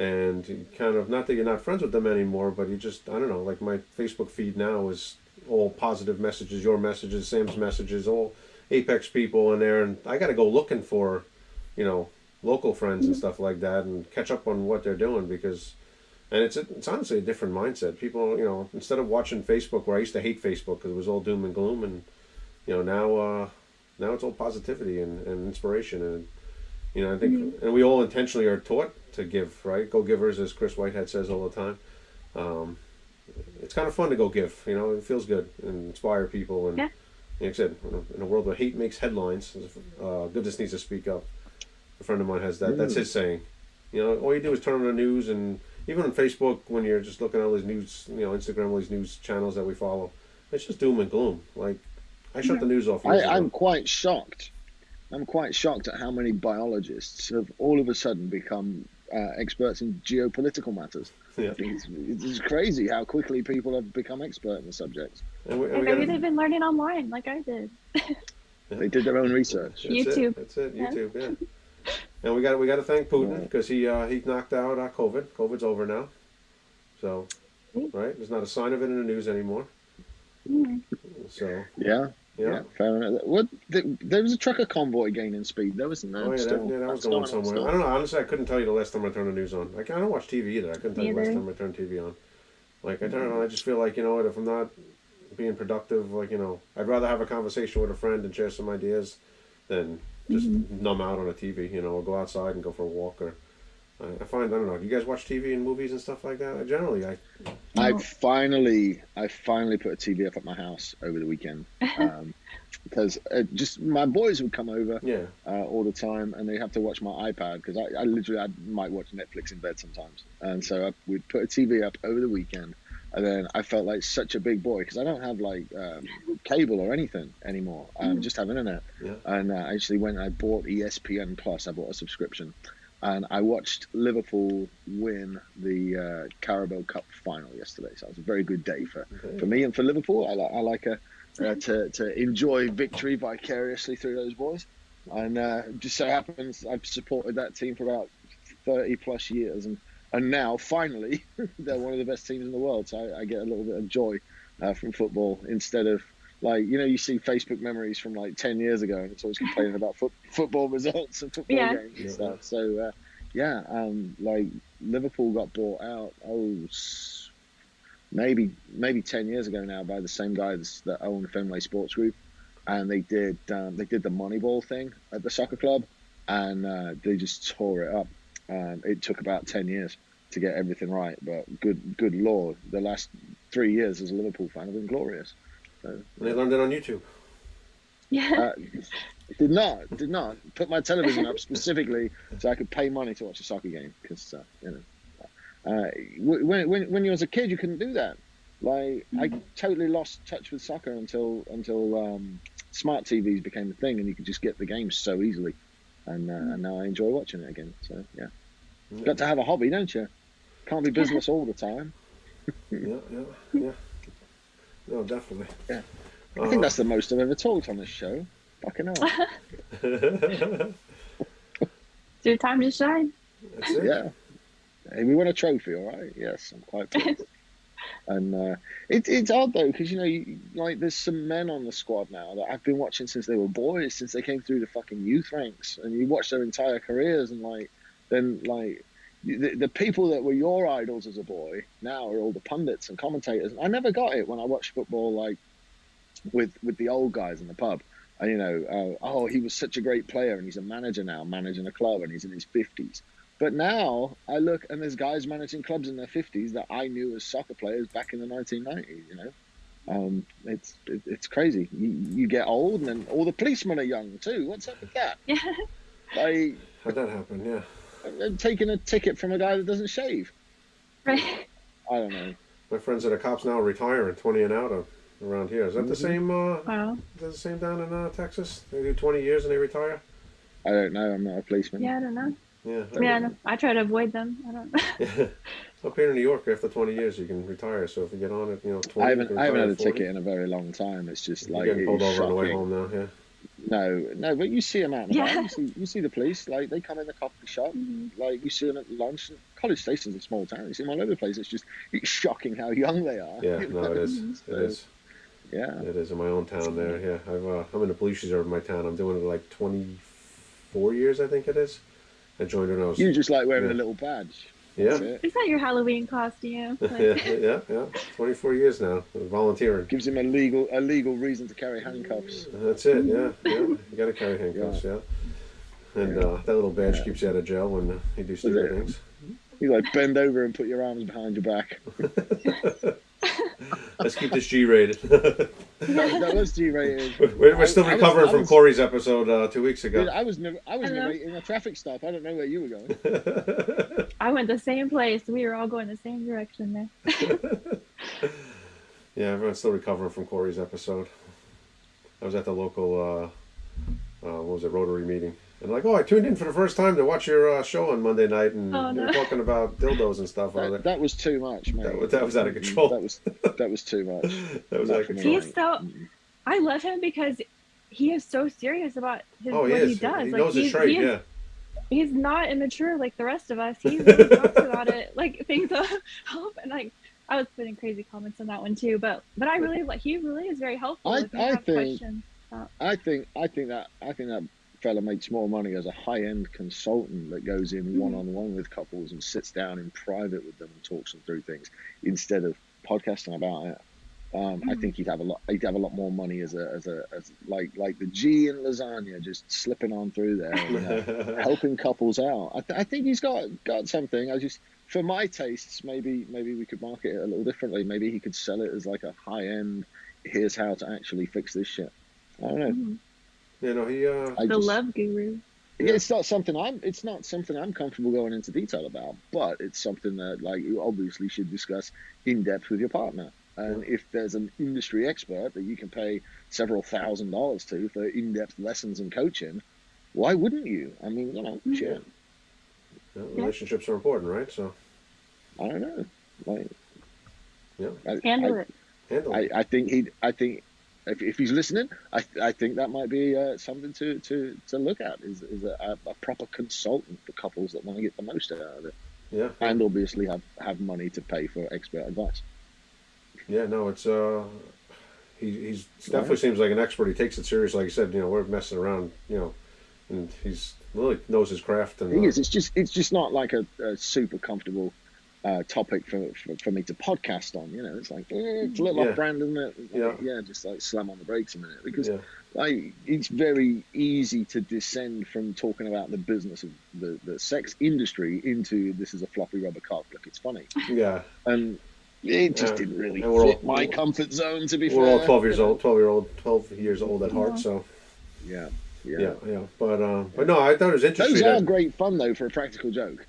S1: and kind of not that you're not friends with them anymore, but you just I don't know. Like my Facebook feed now is all positive messages, your messages, Sam's messages, all apex people in there, and I got to go looking for, you know, local friends and stuff like that, and catch up on what they're doing because. And it's it's honestly a different mindset. People, you know, instead of watching Facebook, where I used to hate Facebook because it was all doom and gloom, and you know now uh, now it's all positivity and, and inspiration and you know i think and we all intentionally are taught to give right go givers as chris whitehead says all the time um, it's kind of fun to go give you know it feels good and inspire people and
S3: Yeah.
S1: like i said in a, world where hate makes headlines uh, goodness needs to speak up a friend of mine has that that's
S2: Mm.
S1: his saying you know all you do is turn on the news and even on facebook when you're just looking at all these news you know instagram all these news channels that we follow it's just doom and gloom like i shut the news off
S2: I. I'm quite shocked. I'm quite shocked at how many biologists have all of a sudden become uh, experts in geopolitical matters.
S1: Yeah.
S2: It's, it's crazy how quickly people have become expert in the subject.
S1: And we, and
S3: And maybe
S1: gotta-
S3: they've been learning online like I did.
S2: They did their own research.
S1: That's
S3: YouTube.
S1: It. That's it. YouTube. Yeah. and we got we got to thank Putin
S2: Right.
S1: because he uh, he knocked out uh, COVID. COVID's over now. So, right, there's not a sign of it in the news anymore.
S3: Mm.
S1: So,
S2: Yeah,
S1: yeah.
S2: yeah, fair enough. What? There, there was a trucker convoy gaining speed. There wasn't there?
S1: Oh yeah,
S2: still,
S1: that, yeah, that was going somewhere.
S2: still.
S1: I don't know. Honestly, I couldn't tell you the last time I turned the news on. Like, I don't watch TV either. I couldn't tell you the last time I turned TV on. Like I turn it on, I just feel like you know what? If I'm not being productive, like you know, I'd rather have a conversation with a friend and share some ideas than just
S3: Mm-hmm.
S1: numb out on a TV. You know, or go outside and go for a walk or. I I find I don't know. Do you guys watch TV and movies and stuff like that? I generally, I
S2: I
S3: No.
S2: finally, I finally put a TV up at my house over the weekend um, because uh, just my boys would come over
S1: yeah.
S2: uh, all the time, and they have to watch my iPad because I, I literally I might watch Netflix in bed sometimes, and so I would put a TV up over the weekend, and then I felt like such a big boy because I don't have like um, cable or anything anymore. I um,
S3: Mm.
S2: just have internet,
S1: Yeah.
S2: and uh, I actually went and I bought ESPN Plus. I bought a subscription, and I watched Liverpool win the uh, Carabao Cup final yesterday. So it was a very good day for,
S1: Okay.
S2: for me and for Liverpool. I like I like a, uh, to to enjoy victory vicariously through those boys, and uh, just so happens I've supported that team for about thirty plus years, and and now finally they're one of the best teams in the world. So I, I get a little bit of joy uh, from football instead of. Like you know, you see Facebook memories from like ten years ago, and it's always complaining about foot, football results and football
S3: Yeah.
S2: games and
S1: Yeah.
S2: stuff. So, uh, yeah, um, like Liverpool got bought out. Oh, maybe maybe ten years ago now by the same guys that own Fenway Sports Group, and they did um, they did the Moneyball thing at the soccer club, and uh, they just tore it up. Um, it took about ten years to get everything right, but good good lord, the last three years as a Liverpool fan have been glorious. So,
S1: And they learned it on YouTube.
S3: Yeah.
S2: Uh, did not, did not put my television up specifically so I could pay money to watch a soccer game because uh, you know, uh, when when when you was a kid you couldn't do that. Like I
S3: Mhm.
S2: totally lost touch with soccer until until um, smart TVs became a thing and you could just get the games so easily, and uh, and now I enjoy watching it again. So yeah, got to have a hobby, don't you? Can't be business all the time.
S1: Yeah, yeah, yeah. No, definitely.
S2: Yeah. I think that's the most I've ever talked on this show. Fucking hell.
S1: that's
S3: It's your time to shine.
S1: it.
S2: yeah. Hey, we won a trophy, all right? Yes, I'm quite pleased. and uh, it, it's odd though, because you know, you, like there's some men on the squad now that I've been watching since they were boys, since they came through the fucking youth ranks, and you watch their entire careers, and like then like the, the people that were your idols as a boy now are all the pundits and commentators. I never got it when I watched football, like with with the old guys in the pub. And, you know, uh, oh, he was such a great player, and he's a manager now, managing a club, and he's in his fifties. But now I look and there's guys managing clubs in their 50s that I knew as soccer players back in the 1990s. You know, um, it's it, it's crazy. You, you get old and then all the policemen are young too. What's up with that?
S3: Yeah.
S2: Like
S1: How'd that happen? Yeah.
S2: I'm taking a ticket from a guy that doesn't shave.
S3: Right.
S2: I don't know.
S1: My friends that are cops now are retiring, 20 and out of around here. Is that the
S2: Mhm.
S1: same? Uh,
S3: Wow.
S1: is that the same down in uh, Texas? They do 20 years and they retire.
S2: I don't know. I'm not a policeman.
S3: Yeah, I don't know.
S1: Yeah.
S3: Yeah, no, I try to avoid them. I don't.
S1: Yeah. Up here in New York, after 20 years, you can retire. So if you get on it, you know, 20.
S2: I haven't I haven't
S1: retire
S2: had a
S1: 40.
S2: ticket in a very long time. It's just
S1: You're
S2: like
S1: getting
S2: it
S1: pulled
S2: is
S1: over on the way home now. Yeah.
S2: No, no, but you see them out and about.
S3: Yeah.
S2: You see, you see the police. Like they come in the coffee shop.
S3: Mhm.
S2: Like you see them at lunch. College Station's a small town. You see them all over the place. It's just it's shocking how young they are.
S1: Yeah. No,
S2: know?
S1: it is. It
S2: So,
S1: is.
S2: Yeah.
S1: It is in my own town there. Yeah. I've, uh, I'm in the police reserve in my town. I'm doing it like 24 years, I think it is. I joined when I was.
S2: You just like wearing
S1: Yeah.
S2: a little badge.
S1: Yeah.
S2: That's it.
S3: Is that your Halloween costume?
S1: yeah,
S3: Like,
S1: yeah, yeah. 24 years now, volunteering.
S2: Gives him a legal a legal reason to carry handcuffs.
S1: That's it. Yeah, yeah. You got to carry handcuffs. Yeah. And
S2: Yeah.
S1: uh, that little badge
S2: Yeah.
S1: keeps you out of jail when uh, you do stupid things.
S2: You like bend over and put your arms behind your back.
S1: Let's keep this G-rated.
S2: that, that was G-rated.
S1: we're, we're still
S2: I- I was-
S1: recovering from
S2: was-
S1: Corey's episode uh, two weeks ago.
S2: I was never, I was
S3: Hello.
S2: narrating a traffic stop. I don't know where you were going.
S3: I went the same place. We were all going the same direction there.
S1: yeah, everyone's still recovering from Corey's episode. I was at the local, uh, uh, what was it, Rotary meeting. And like, oh, I tuned in for the first time to watch your uh, show on Monday night, and
S3: Oh,
S1: you were
S3: no.
S1: talking about dildos and stuff.
S2: That,
S1: it.
S2: that was too much, mate.
S1: That was- that was out of control.
S2: That was that was too much.
S1: that was
S2: Not
S1: out of
S2: for me.
S1: control.
S3: He's so. I love him because he is so serious about his
S1: Oh, he
S3: what
S1: is.
S3: he does.
S1: He
S3: like
S1: knows his trade.
S3: he is-
S1: Yeah.
S3: He's not immature like the rest of us. He really talks about it like things of help and like I was putting crazy comments on that one too, but but I really like he really is very helpful.
S2: I- I think-
S3: questions.
S2: I think I think that I think that fella makes more money as a high end consultant that goes in one on one with couples and sits down in private with them and talks them through things instead of podcasting about it. Um, I
S3: Mhm.
S2: think he'd have a lot. He'd have a lot more money as a as a as like like the G in lasagna, just slipping on through there, you know, helping couples out. I, th- I think he's got got something. I just for my tastes, maybe maybe we could market it a little differently. Maybe he could sell it as like a high end. Here's how to actually fix this shit. I don't know.
S1: You know, he. Uh,
S2: I
S3: The
S2: just-
S3: love guru.
S2: Yeah, it's not something I'm. It's not something I'm comfortable going into detail about. But it's something that, like, you obviously should discuss in depth with your partner. And if there's an industry expert that you can pay several thousand dollars to for in-depth lessons and coaching, why wouldn't you? I mean, you know,
S3: Mhm.
S2: shit.
S1: yeah, relationships are important, right? So
S2: I don't know. Like,
S1: Yeah.
S2: I,
S3: Handle
S2: I,
S3: it.
S1: handle.
S2: I,
S1: it.
S2: I think he. I think if, if he's listening, I, I think that might be uh, something to, to, to look at. Is is a, a proper consultant for couples that want to get the most out of it.
S1: yeah.
S2: and obviously have, have money to pay for expert advice.
S1: Yeah, no, it's uh, he he's definitely seems like an expert. He takes it serious, like you said. You know, we're messing around, you know, and he's really knows his craft. And
S2: Thing
S1: uh,
S2: is, it's just it's just not like a, a super comfortable uh, topic for, for, for me to podcast on. You know, it's like eh, it's a little
S1: Yeah.
S2: off brand, isn't it?
S1: Yeah.
S2: yeah, just like slam on the brakes a minute because
S1: yeah,
S2: like it's very easy to descend from talking about the business of the, the sex industry into this is a floppy rubber cock. Look, it's funny,
S1: yeah.
S2: and it just
S1: Yeah.
S2: didn't really
S1: And we're all-
S2: fit my comfort zone. To be
S1: We're
S2: fair,
S1: all twelve years old, twelve year old, twelve years old at heart. So
S2: Yeah,
S1: Yeah,
S2: yeah.
S1: yeah. But uh, but no, I thought it was interesting.
S2: Those are
S1: that-
S2: great fun though for a practical joke.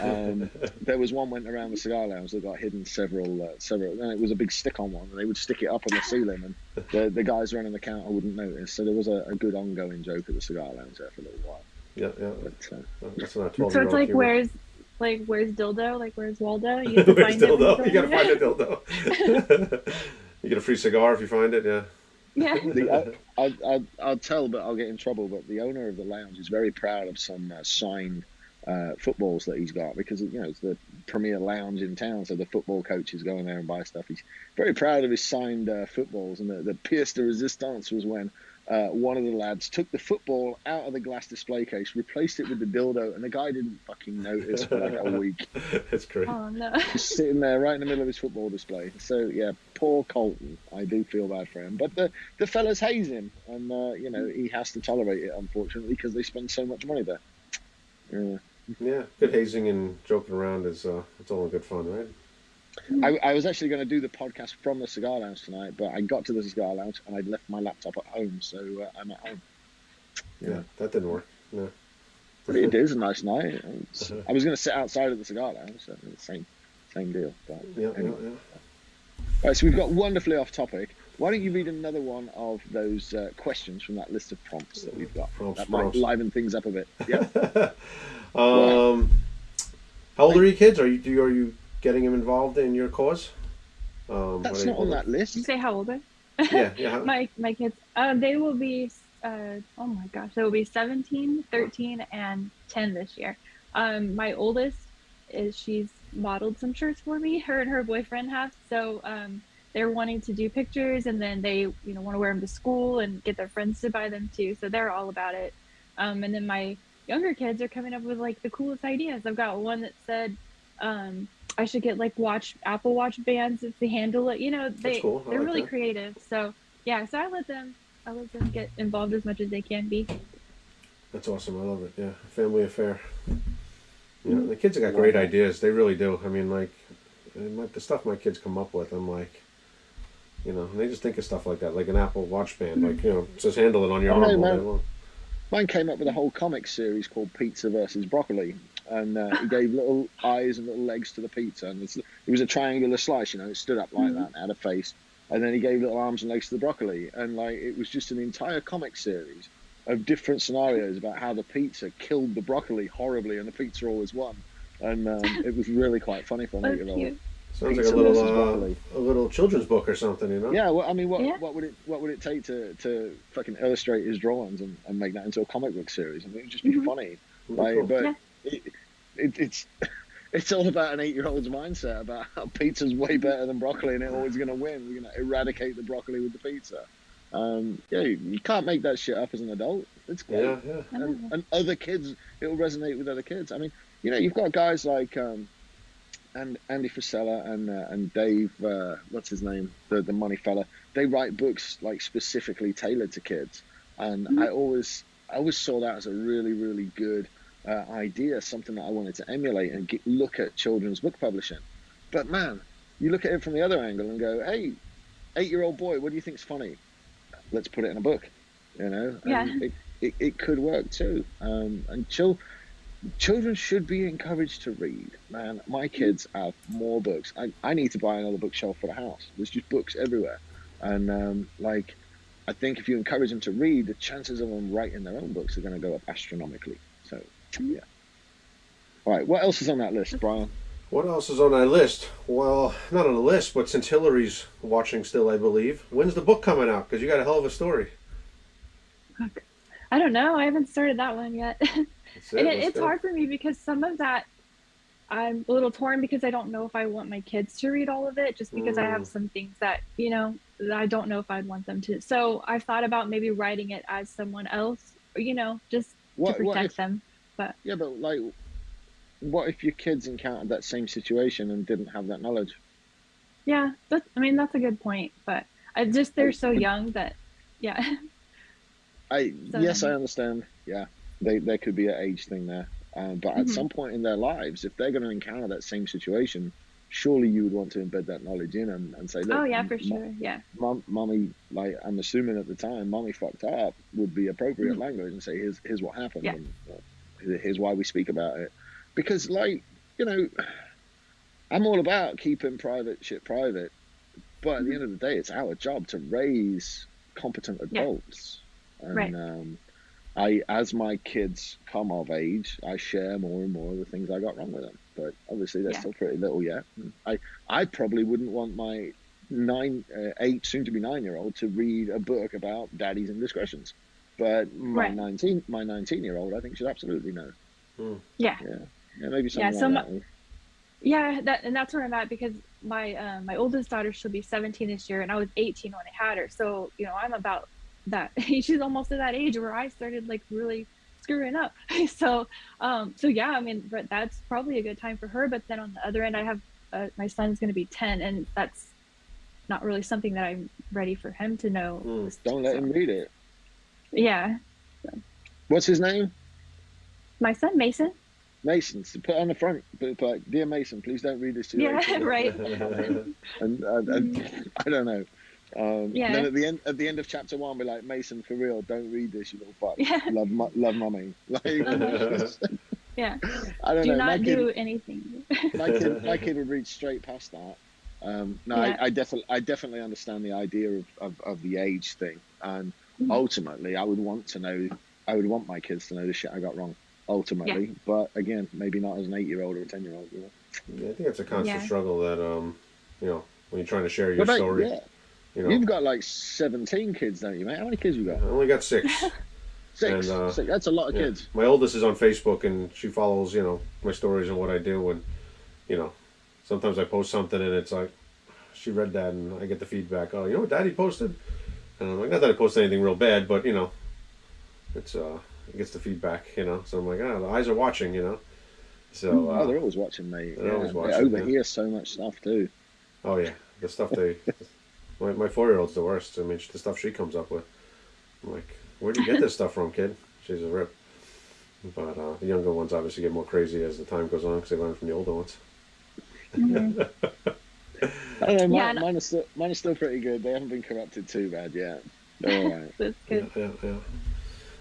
S2: Um, there was one went around the cigar lounge that got hidden several, uh, several, and it was a big stick-on one, and they would stick it up on the ceiling, and the, the guys running the counter wouldn't notice. So there was a, a good ongoing joke at the cigar lounge there for a little while.
S1: yeah, yeah.
S2: But uh,
S1: That's not
S3: So it's like where's like where's dildo? Like where's Waldo? You have to
S1: Where's
S3: find
S1: dildo? You gotta find a dildo. you get a free cigar if you find it. Yeah.
S3: Yeah.
S2: the, I, I, I'll tell, but I'll get in trouble. But the owner of the lounge is very proud of some uh, signed uh, footballs that he's got because you know it's the premier lounge in town, so the football coaches go in there and buy stuff. He's very proud of his signed uh, footballs, and the, the pièce de résistance was when uh, one of the lads took the football out of the glass display case, replaced it with the dildo, and the guy didn't fucking notice for like a week.
S1: That's great.
S3: Oh no.
S2: Just sitting there right in the middle of his football display. So yeah, poor Colton. I do feel bad for him, but the the fellas haze him, and uh, you know he has to tolerate it unfortunately because they spend so much money there. Yeah.
S1: Yeah, good hazing and joking around is uh, it's all in good fun, right?
S2: I, I was actually going to do the podcast from the cigar lounge tonight, but I got to the cigar lounge and I'd left my laptop at home, so uh, I'm at home.
S1: Yeah, that didn't work. No.
S2: But it is a nice night. It's- I was going to sit outside of the cigar lounge, so same same deal. But
S1: Yeah, yeah,
S2: anyway.
S1: yeah.
S2: Right, so we've got wonderfully off topic. Why don't you read another one of those uh, questions from that list of prompts that we've got?
S1: Prompts,
S2: that might liven things up a bit. Yeah.
S1: um, how old are your kids? Are you do you, are you getting them involved in your cause? Um,
S2: That's not on that list.
S3: You say how old are
S1: Yeah, yeah.
S3: my my kids? Uh, they will be. Uh, oh my gosh, they will be 17, 13, and 10 this year. Um, my oldest is she's modeled some shirts for me. Her and her boyfriend have. So um, they're wanting to do pictures, and then they you know want to wear them to school and get their friends to buy them too. So they're all about it. Um, and then my younger kids are coming up with like the coolest ideas. I've got one that said. Um, I should get like watch Apple Watch bands if they handle it. You know, they
S1: cool.
S3: they're
S1: like
S3: really
S1: that.
S3: creative. So yeah, so I let them I let them get involved as much as they can be.
S1: That's awesome. I love it. Yeah, family affair. Yeah, the kids have got great ideas. They really do. I mean, like, and the stuff my kids come up with, I'm like, you know, they just think of stuff like that, like an Apple Watch band, hmm. like you know, just handle it on your
S2: Oh,
S1: arm
S2: no,
S1: all day long.
S2: Mine came up with a whole comic series called Pizza versus Broccoli, and uh, he gave little eyes and little legs to the pizza, and it's, it was a triangular slice, you know, it stood up like that, and had a face, and then he gave little arms and legs to the broccoli, and like it was just an entire comic series of different scenarios about how the pizza killed the broccoli horribly, and the pizza always won, and um, it was really quite funny for an
S3: That's
S2: eight-year-old.
S1: Sounds like a little, uh, a little children's book or something, you know?
S2: Yeah, well, I mean, what
S3: Yeah.
S2: what would it what would it take to, to fucking illustrate his drawings and, and make that into a comic book series? I mean, it'd just be
S3: Mhm.
S2: funny.
S1: Really
S2: Like,
S1: cool.
S2: but
S3: Yeah.
S2: it, it, it's it's all about an eight-year-old's mindset about how pizza's way better than broccoli and it's always going to win. We're going to eradicate the broccoli with the pizza. Um, yeah, you, you can't make that shit up as an adult. It's great.
S1: yeah, yeah.
S2: And, and other kids, it'll resonate with other kids. I mean, you know, you've got guys like um, and Andy Frisella and uh, and Dave, uh, what's his name, the the money fella. They write books like specifically tailored to kids, and
S3: Mhm.
S2: I always I always saw that as a really really good uh, idea, something that I wanted to emulate and get, look at children's book publishing. But man, you look at it from the other angle and go, hey, eight year old boy, what do you think's funny? Let's put it in a book. You know,
S3: Yeah.
S2: It, it, it could work too. Um, and chil- children should be encouraged to read. Man, my kids have more books. I, I need to buy another bookshelf for the house. There's just books everywhere. And um, like, I think if you encourage them to read, the chances of them writing their own books are going to go up astronomically. So, yeah. All right, what else is on that list, Brian?
S1: What else is on our list? Well, not on the list, but since Hillary's watching still, I believe, when's the book coming out? Because you got a hell of a story.
S3: I don't know. I haven't started that one yet.
S1: That's
S3: and
S1: it,
S3: it, it's
S1: go.
S3: hard for me because some of that I'm a little torn because I don't know if I want my kids to read all of it just because I have
S1: Mm.
S3: some things that, you know, that I don't know if I'd want them to. So I've thought about maybe writing it as someone else, you know, just
S2: What,
S3: to
S2: what
S3: protect
S2: if,
S3: them.
S2: Yeah, but like, what if your kids encountered that same situation and didn't have that knowledge?
S3: Yeah, that's, I mean, that's a good point, but I just, they're so young that, yeah.
S2: I
S3: So-
S2: yes, I understand. Yeah, they there could be an age thing there, um, but at
S3: Mhm.
S2: some point in their lives, if they're going to encounter that same situation, surely you would want to embed that knowledge in and, and say, look,
S3: oh yeah, for
S2: m-
S3: sure. Yeah.
S2: mom, mommy, like I'm assuming at the time, mommy fucked up would be appropriate
S3: Mhm.
S2: language and say, here's here's what happened,
S3: Yeah.
S2: and uh, here's why we speak about it, because like you know, I'm all about keeping private shit private, but at the end of the day, it's our job to raise competent
S3: Yeah.
S2: adults, and
S3: Right.
S2: um, I, as my kids come of age, I share more and more of the things I got wrong with them. But obviously, they're
S3: Yeah.
S2: still pretty little yet. I, I probably wouldn't want my nine, uh, eight, soon to be nine year old to read a book about daddy's indiscretions. But my
S3: Right.
S2: nineteen, my nineteen year old, I think should absolutely know.
S3: Yeah.
S2: Yeah, yeah, maybe
S3: Yeah, so
S2: like
S3: my-
S2: that.
S3: Yeah, that and that's where I'm at because my uh, my oldest daughter she'll be 17 this year, and I was 18 when I had her. So you know I'm about that. She's almost at that age where I started like really screwing up. so um so yeah, I mean, but that's probably a good time for her. But then on the other end, I have uh, my son's going to be 10, and that's not really something that I'm ready for him to know.
S1: Mm.
S2: Don't let
S3: So,
S2: him read it.
S3: Yeah,
S2: What's his name?
S3: my son Mason.
S2: Mason. So put on the front, put, like, dear Mason, please don't read this to your
S3: Yeah,
S2: 18
S3: right.
S2: and, and, and I don't know. Um,
S3: Yeah.
S2: And then at the end, at the end of chapter one, we're like, Mason, for real, don't read this, you little fuck.
S3: Yeah.
S2: Love, mu- love, mummy. Like,
S3: Yeah.
S2: I don't
S3: Do
S2: know.
S3: not
S2: my kid,
S3: do anything.
S2: my kid, my kid would read straight past that. Um, no,
S3: Yeah.
S2: I, I definitely, I definitely understand the idea of, of, of the age thing, and. Ultimately, I would want to know, I would want my kids to know the shit I got wrong. Ultimately, but again, maybe not as an eight-year-old or a ten-year-old. You know?
S1: Yeah, I think it's a constant
S3: Yeah.
S1: struggle that um, you know, when you're trying to share your
S2: about-
S1: story.
S2: yeah.
S1: You know,
S2: You've got like seventeen kids, don't you, mate? How many kids you got?
S1: I only got six.
S2: Six.
S1: And, uh,
S2: Six. That's a lot of
S1: Yeah.
S2: kids.
S1: My oldest is on Facebook and she follows, you know, my stories and what I do. And, you know, sometimes I post something and it's like, she read that and I get the feedback. Oh, you know what daddy posted? And I'm like, not that I post anything real bad, but, you know, it's, uh, it gets the feedback, you know. So I'm like, ah, the eyes are watching, you know. So,
S2: oh, they're
S1: uh,
S2: always watching, mate.
S1: they're
S2: Yeah,
S1: always
S2: They
S1: watching,
S2: overhear so much stuff too.
S1: oh, yeah, the stuff they, my, my four year old's the worst. I mean, the stuff she comes up with. I'm like, where do you get this stuff from, kid? She's a rip. But uh, the younger ones obviously get more crazy as the time goes on because they learn from the older ones.
S3: Mhm.
S2: I don't know. Mine,
S3: Yeah, and-
S2: mine, are still, mine are still pretty good. They haven't been corrupted too bad yet. They're all right.
S3: That's
S1: Yeah, yeah, yeah.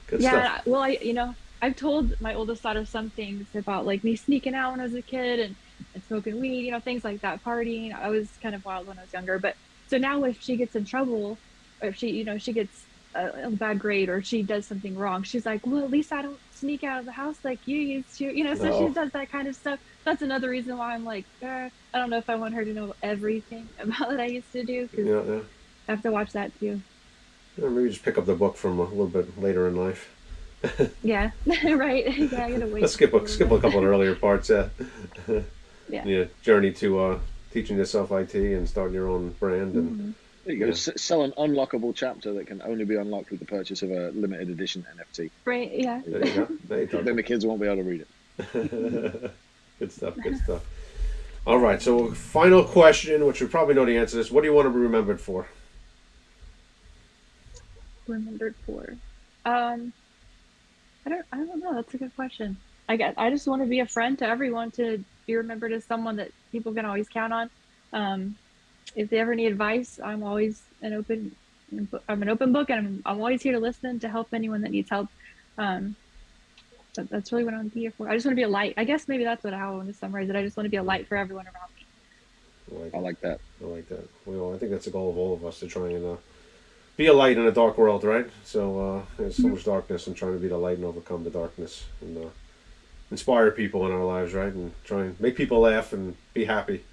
S1: Good
S3: yeah,
S1: stuff.
S3: well, I, you know, I've told my oldest daughter some things about like me sneaking out when I was a kid and, and smoking weed, you know, things like that, partying. I was kind of wild when I was younger, but so now if she gets in trouble, or if she, you know, she gets a, a bad grade or she does something wrong, she's like, well, at least I don't sneak out of the house like you used to, you know. So
S1: Oh.
S3: she does that kind of stuff. That's another reason why I'm like, eh, I don't know if I want her to know everything about what I used to do because
S1: Yeah, yeah.
S3: I have to watch that too.
S1: Yeah, Maybe just pick up the book from a little bit later in life.
S3: Yeah, right. yeah, I gotta wait.
S1: Let's skip a, skip a couple of earlier parts. Yeah.
S3: Yeah.
S1: Yeah. Journey to uh, teaching yourself IT and starting your own brand and
S3: Mhm.
S2: There you go.
S1: Yeah.
S2: S- sell an unlockable chapter that can only be unlocked with the purchase of a limited edition NFT.
S3: Right. Yeah.
S1: there you go. There you go.
S2: Then the kids won't be able to read it.
S1: good stuff. Good stuff. All right. So, final question, which we probably know the answer to this. What do you want to be remembered for?
S3: remembered for? Um, I don't. I don't know. That's a good question. I guess I just want to be a friend to everyone. To be remembered as someone that people can always count on. Um, if they ever need advice, I'm always an open. I'm an open book, and I'm, I'm always here to listen to help anyone that needs help. Um, that's really what I want to be here for. I just want to be a light. I guess maybe that's what I want to summarize it. I just want to be a light for everyone around me.
S1: I like,
S2: I like that.
S1: I like that. Well, I think that's the goal of all of us to try and uh, be a light in a dark world, right? So uh, there's so much darkness, and trying to be the light and overcome the darkness, and uh, inspire people in our lives, right? And try and make people laugh and be happy.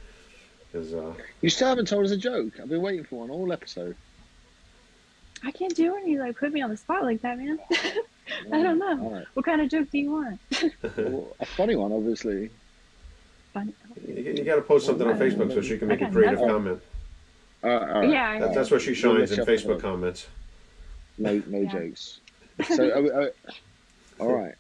S1: Because uh,
S2: You still haven't told us a joke. I've been waiting for one all episode.
S3: I can't do any like put me on the spot like that, man. I don't know.
S2: All right.
S3: what kind of joke do you want?
S2: Well, a funny one, obviously.
S3: Fun.
S1: you, you got to post something on Facebook so she can make a creative
S3: that's-
S1: comment.
S2: Uh, all right.
S3: Yeah,
S1: That, that's where she shines
S2: let
S1: in
S2: you have to
S1: Facebook comments.
S2: No, no
S3: Yeah.
S2: jokes. So, uh, all right.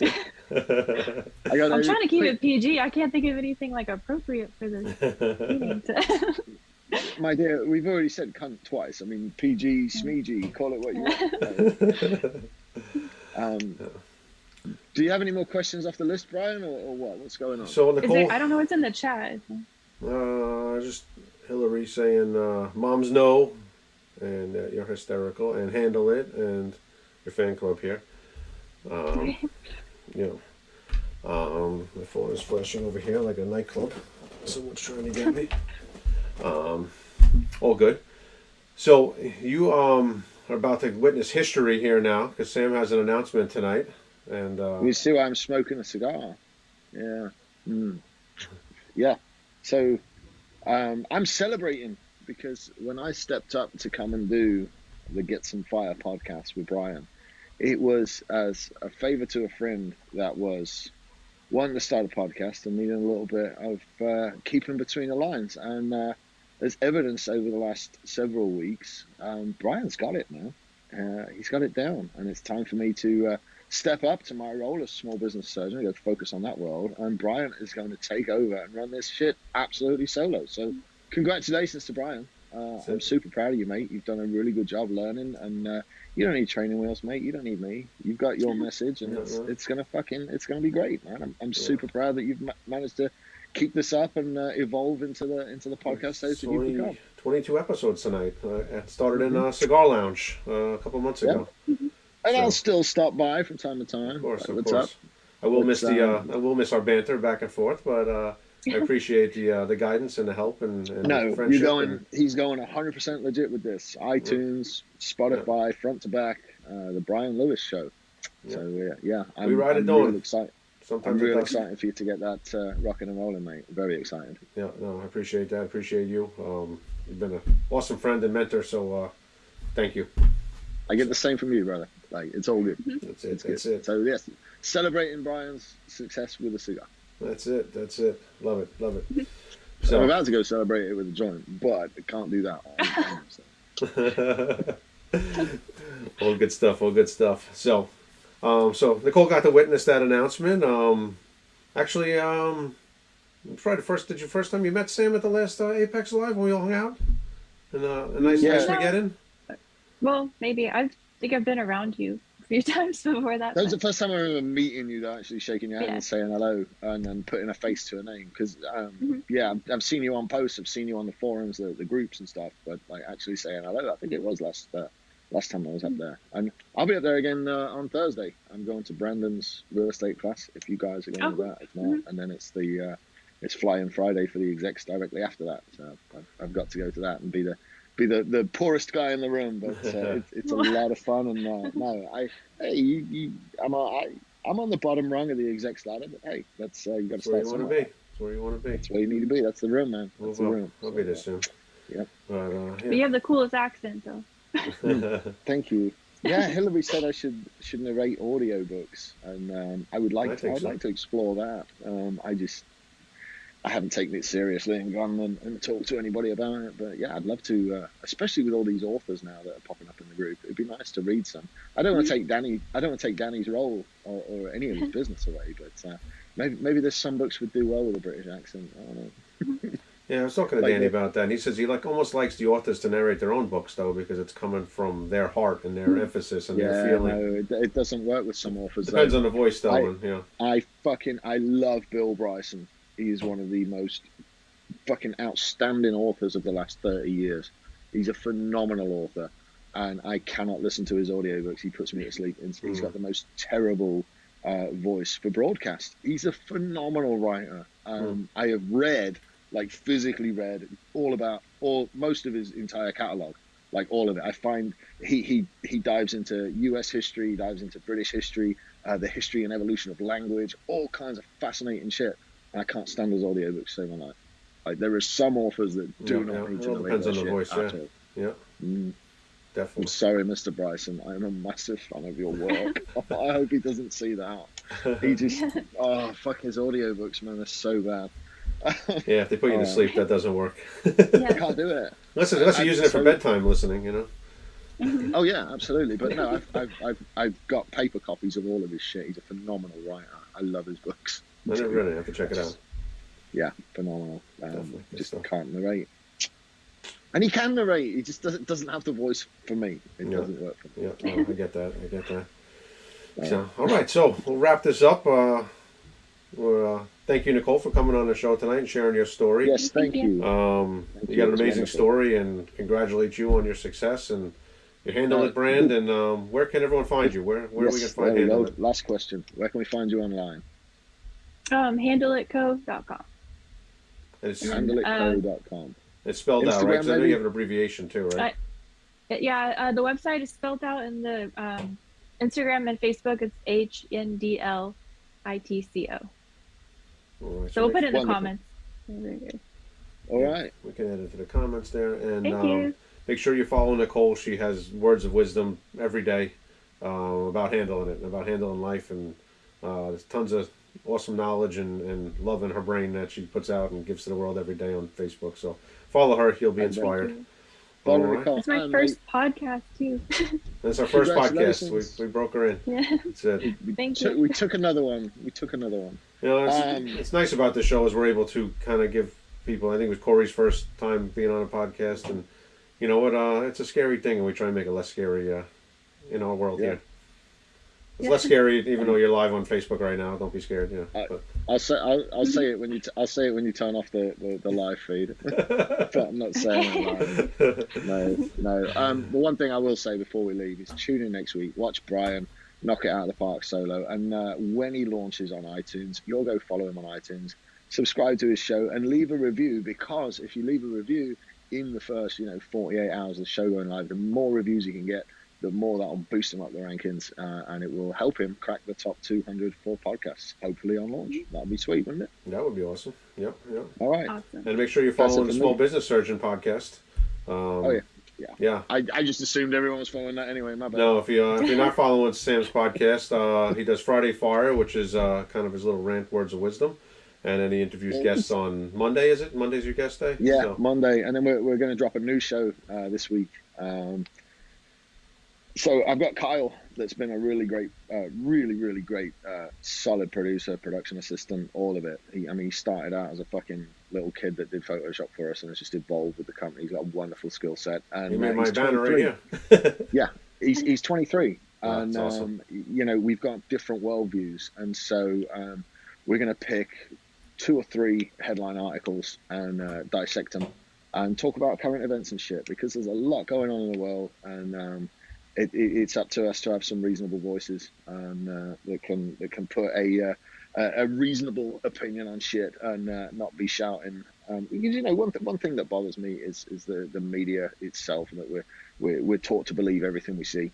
S2: I think- I got
S3: I'm trying to keep it PG. I can't think of anything like appropriate for this meeting.
S2: My dear, we've already said cunt twice. I mean, PG, Smeegee, call it what you want. Um, Do you have any more questions off the list, Brian, or, or what? What's going on?
S1: So
S3: Is
S1: Nicole,
S3: there, I don't know what's in the chat.
S1: uh, just Hillary saying, uh, "Moms know," and uh, you're hysterical, and handle it, and your fan club here. Um, you know, um, my phone is flashing over here like a nightclub. Someone's trying to get me. Um, all good. So you um are about to witness history here now because Sam has an announcement tonight, and uh,
S2: You see why I'm smoking a cigar? Yeah. Mm. Yeah. So um, I'm celebrating because when I stepped up to come and do the Get Some Fire podcast with Brian, it was as a favor to a friend that was wanting to start a podcast and needing a little bit of uh, keeping between the lines. And uh, there's evidence over the last several weeks. Um, Brian's got it now. Uh, he's got it down, and it's time for me to uh, step up to my role as small business surgeon. To focus on that world, and Brian is going to take over and run this shit absolutely solo. So, congratulations to Brian. Uh,
S1: That's
S2: I'm super proud of you, mate. You've done a really good job learning, and uh, you don't need training wheels, mate. You don't need me. You've got your message, and
S1: Yeah,
S2: it's it's gonna fucking it's gonna be great, man. I'm, I'm
S1: Yeah.
S2: super proud that you've ma- managed to keep this up and uh, evolve into the into the podcast that you've become.
S1: 22 episodes tonight. Uh, it started in a cigar lounge uh, a couple months
S2: Yeah.
S1: ago.
S2: And
S1: So-
S2: I'll still stop by from time to time.
S1: Of course, of
S2: What's
S1: course.
S2: up?
S1: I will miss the uh,
S2: um,
S1: I will miss our banter back and forth, but uh, I appreciate the uh, the guidance and the help and, and
S2: No,
S1: friendship.
S2: you're going.
S1: and-
S2: He's going 100 percent legit with this. iTunes, Spotify, front to back, uh, the Brian Lewis show. So yeah, yeah, I'm,
S1: We ride it
S2: I'm
S1: on.
S2: real excited.
S1: sometimes
S2: I'm
S1: it
S2: real
S1: does.
S2: excited for you to get that uh, rocking and rolling, mate. Very excited.
S1: Yeah, no, I appreciate that. I appreciate you. Um, you've been an awesome friend and mentor, so uh, thank you.
S2: I get the same from you, brother. Like it's all good.
S1: That's it.
S2: It's
S1: That's
S2: good.
S1: it.
S2: So yes, celebrating Brian's success with a cigar.
S1: That's it. That's it. Love it. Love it. So I'm
S2: about to go celebrate it with a joint, but I can't do that. on camera, so.
S1: all good stuff. All good stuff. So, um, so Nicole got to witness that announcement. Um, actually, um, probably the first. Did you first time you met Sam at the last uh, Apex Live when we all hung out? And uh, a nice,
S2: Yeah.
S1: nice Mageddon.
S3: Well, maybe I think I've been around you a few times before that.
S2: That was the first time I remember meeting you, though, actually shaking your hand
S3: Yeah.
S2: and saying hello and then putting a face to a name. Because, um,
S3: Mhm.
S2: yeah, I've- I've seen you on posts, I've seen you on the forums, the, the groups and stuff, but like actually saying hello, I think it was last uh, last time I was up there. And I'll be up there again uh, on Thursday. I'm going to Brandon's real estate class if you guys are going to
S3: Oh.
S2: that. If not, and then it's the uh, it's Flying Friday for the execs directly after that. So I've, I've got to go to that and be the be the, the poorest guy in the room, but uh, it's, it's a lot of fun. And uh, no, I hey, you, you, I'm a, I, I'm on the bottom rung of the execs ladder, but hey, that's uh, you got
S1: That's
S2: to
S1: where you want to be. That's where you want to be.
S2: That's where you need to be. That's the room, man.
S1: We'll,
S2: That's the room.
S1: I'll
S2: So,
S1: be there soon.
S2: Yep.
S1: But, uh,
S3: But you have the coolest accent, though.
S2: Thank you. Yeah, Hillary said I should should narrate audiobooks, and um, I would like
S1: I
S2: to, I'd
S1: so.
S2: like to explore that. Um, I just I haven't taken it seriously and gone and, and talked to anybody about it. But yeah, I'd love to, uh, especially with all these authors now that are popping up in the group. It'd be nice to read some. I don't want to take Danny. I don't want to take Danny's role or, or any of his business away. But uh, maybe maybe there's some books would do well with a British accent. I don't know.
S1: Yeah, I was talking to
S2: Like
S1: Danny
S2: the-
S1: about that. And he says he like almost likes the authors to narrate their own books though, because it's coming from their heart and their emphasis and
S2: Yeah,
S1: their feeling.
S2: no, it, it doesn't work with some authors. though.
S1: Depends on the voice though.
S2: I-
S1: yeah.
S2: I fucking I love Bill Bryson. He is one of the most fucking outstanding authors of the last thirty years. He's a phenomenal author, and I cannot listen to his audiobooks. He puts me to sleep. He's he's
S1: Mm.
S2: got the most terrible uh, voice for broadcast. He's a phenomenal writer. Um, I have read, like physically read, all about all most of his entire catalog, like all of it. I find he he he dives into U.S. history, dives into British history, uh, the history and evolution of language, all kinds of fascinating shit. I can't stand those audiobooks save my life. Like there are some authors that do
S1: Yeah,
S2: not
S1: yeah.
S2: need to
S1: depends on the voice, yeah.
S2: all.
S1: Yeah,
S2: Mm. I'm
S1: definitely.
S2: sorry, Mr. Bryson. I'm a massive fan of your work. I hope he doesn't see that. He just, oh, fuck his audiobooks, man. They're so bad.
S1: yeah, if they put you to
S2: Oh.
S1: sleep, that doesn't work.
S2: I can't do it.
S1: Unless, unless you're using it for bedtime listening, you know.
S2: Oh yeah, absolutely. But no, I've, I've, I've, I've got paper copies of all of his shit. He's a phenomenal writer. I love his books.
S1: I never read it. I have to check it out.
S2: Yeah, phenomenal.
S1: Definitely.
S2: Um, just
S1: stuff.
S2: can't narrate. And he can narrate. He just doesn't doesn't have the voice for me. It
S1: Yeah.
S2: doesn't work for me.
S1: Yeah, no, I get that. I get that. So, all right, so we'll wrap this up. Uh, we're, uh, thank you, Nicole, for coming on the show tonight and sharing your story.
S2: Yes, thank
S3: Thank you.
S2: you.
S1: Um,
S2: Thank
S1: you
S2: you.
S1: got an amazing
S2: wonderful.
S1: story, and congratulate you on your success and your Handle
S2: Uh,
S1: It brand. And um, where can everyone find you? Where where are we
S2: Yes,
S1: gonna find
S2: there we
S1: Handle. It?
S2: Last question. Where can we find you online?
S3: Um, handleitco.com.
S1: It's,
S3: And,
S2: Handleitco.com.
S1: it's spelled out, right? 'Cause I know you have an abbreviation too, right?
S3: Yeah, uh, the website is spelled out in the um, Instagram and Facebook. It's H N D L I T C O.
S1: All right,
S3: So we'll put it in the comments.
S2: All right.
S1: we can add it to the comments there, and
S3: Thank
S1: um,
S3: you.
S1: make sure you follow Nicole. She has words of wisdom every day um, about handling it, and about handling life, and uh, there's tons of awesome knowledge and, and love in her brain that she puts out and gives to the world every day on Facebook. So follow her; you'll be inspired.
S2: Follow
S1: All right.
S3: It's my
S2: And
S3: first podcast too.
S1: That's our first podcast. We, we broke her in.
S3: yeah.
S1: That's it.
S2: We, we
S3: Thank
S2: took,
S3: you.
S2: we took another one. We took another one.
S1: You know, it's,
S2: Um,
S1: it's nice about the show is we're able to kind of give people. I think it was Corey's first time being on a podcast, and you know what? Uh, it's a scary thing, and we try and make it less scary uh, in our world
S2: Yeah.
S1: here. It's less scary, even though you're live on Facebook right now. Don't be scared. Yeah.
S2: I'll say I'll, I'll say it when you t- I'll say it when you turn off the, the, the live feed. but I'm not saying it live. No, no. Um, the one thing I will say before we leave is tune in next week. Watch Brian knock it out of the park solo, and uh, when he launches on iTunes, you'll go follow him on iTunes, subscribe to his show, and leave a review. Because if you leave a review in the first, you know, 48 hours of the show going live, the more reviews you can get, the more that'll boost him up the rankings, uh, and it will help him crack the top 200 for podcasts. Hopefully on launch. That'd be sweet, wouldn't it?
S1: that would be awesome. Yep. Yep.
S2: All right.
S3: Awesome.
S1: And make sure you're following the Small
S2: me.
S1: Business Surgeon podcast. Um,
S2: Oh, yeah. Yeah.
S1: Yeah.
S2: I, I just assumed everyone was following that anyway. My bad.
S1: No, if you uh, if you're not following Sam's podcast, uh, he does Friday Fire, which is uh, kind of his little rant, words of wisdom, and then he interviews guests on Monday. Is it Monday's your guest day?
S2: Yeah,
S1: So-
S2: Monday, and then we're, we're going to drop a new show uh, this week. Um, so I've got Kyle, that's been a really great, uh, really really great, uh, solid producer, production assistant, all of it. He, I mean, he started out as a fucking little kid that did Photoshop for us, and has just evolved with the company. He's got a wonderful skill set, and
S1: He
S2: uh,
S1: made my
S2: he's
S1: banner
S2: 23.
S1: right here.
S2: He's he's 23,
S1: Wow,
S2: and
S1: that's
S2: um, you know we've got different worldviews, and so um, we're going to pick two or three headline articles and uh, dissect them and talk about current events and shit because there's a lot going on in the world, and um, it, it, it's up to us to have some reasonable voices and uh, that can that can put a uh, a reasonable opinion on shit and uh, not be shouting. Um, you know one th- one thing that bothers me is is the, the media itself and that we're, we're we're taught to believe everything we see,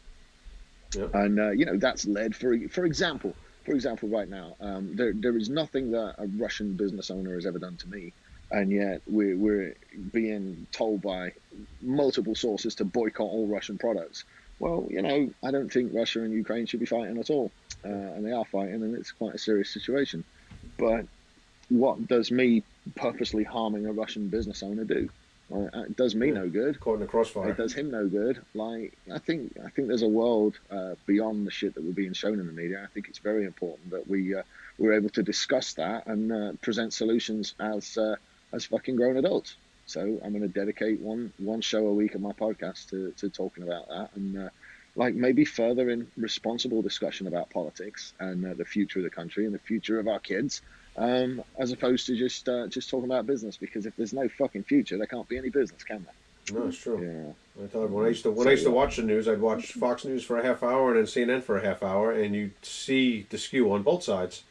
S1: Yeah.
S2: and uh, you know that's led for for example for example right now um, there there is nothing that a Russian business owner has ever done to me, and yet we're we're being told by multiple sources to boycott all Russian products. Well, you know, I don't think Russia and Ukraine should be fighting at all, uh, and they are fighting, and it's quite a serious situation. But what does me purposely harming a Russian business owner do? Well, it does me
S1: Yeah.
S2: no good.
S1: Caught in the crossfire.
S2: It does him no good. Like I think, I think there's a world uh, beyond the shit that we're being shown in the media. I think it's very important that we uh, we're able to discuss that and uh, present solutions as uh, as fucking grown adults. So I'm going to dedicate one one show a week of my podcast to, to talking about that and uh, like maybe further in responsible discussion about politics and uh, the future of the country and the future of our kids, um, as opposed to just uh, just talking about business. Because if there's no fucking future, there can't be any business, can there?
S1: No, it's true.
S2: Yeah.
S1: I when I used to when
S2: So,
S1: I used to watch the news, I'd watch Fox News for a half hour and then CNN for a half hour, and you see the skew on both sides.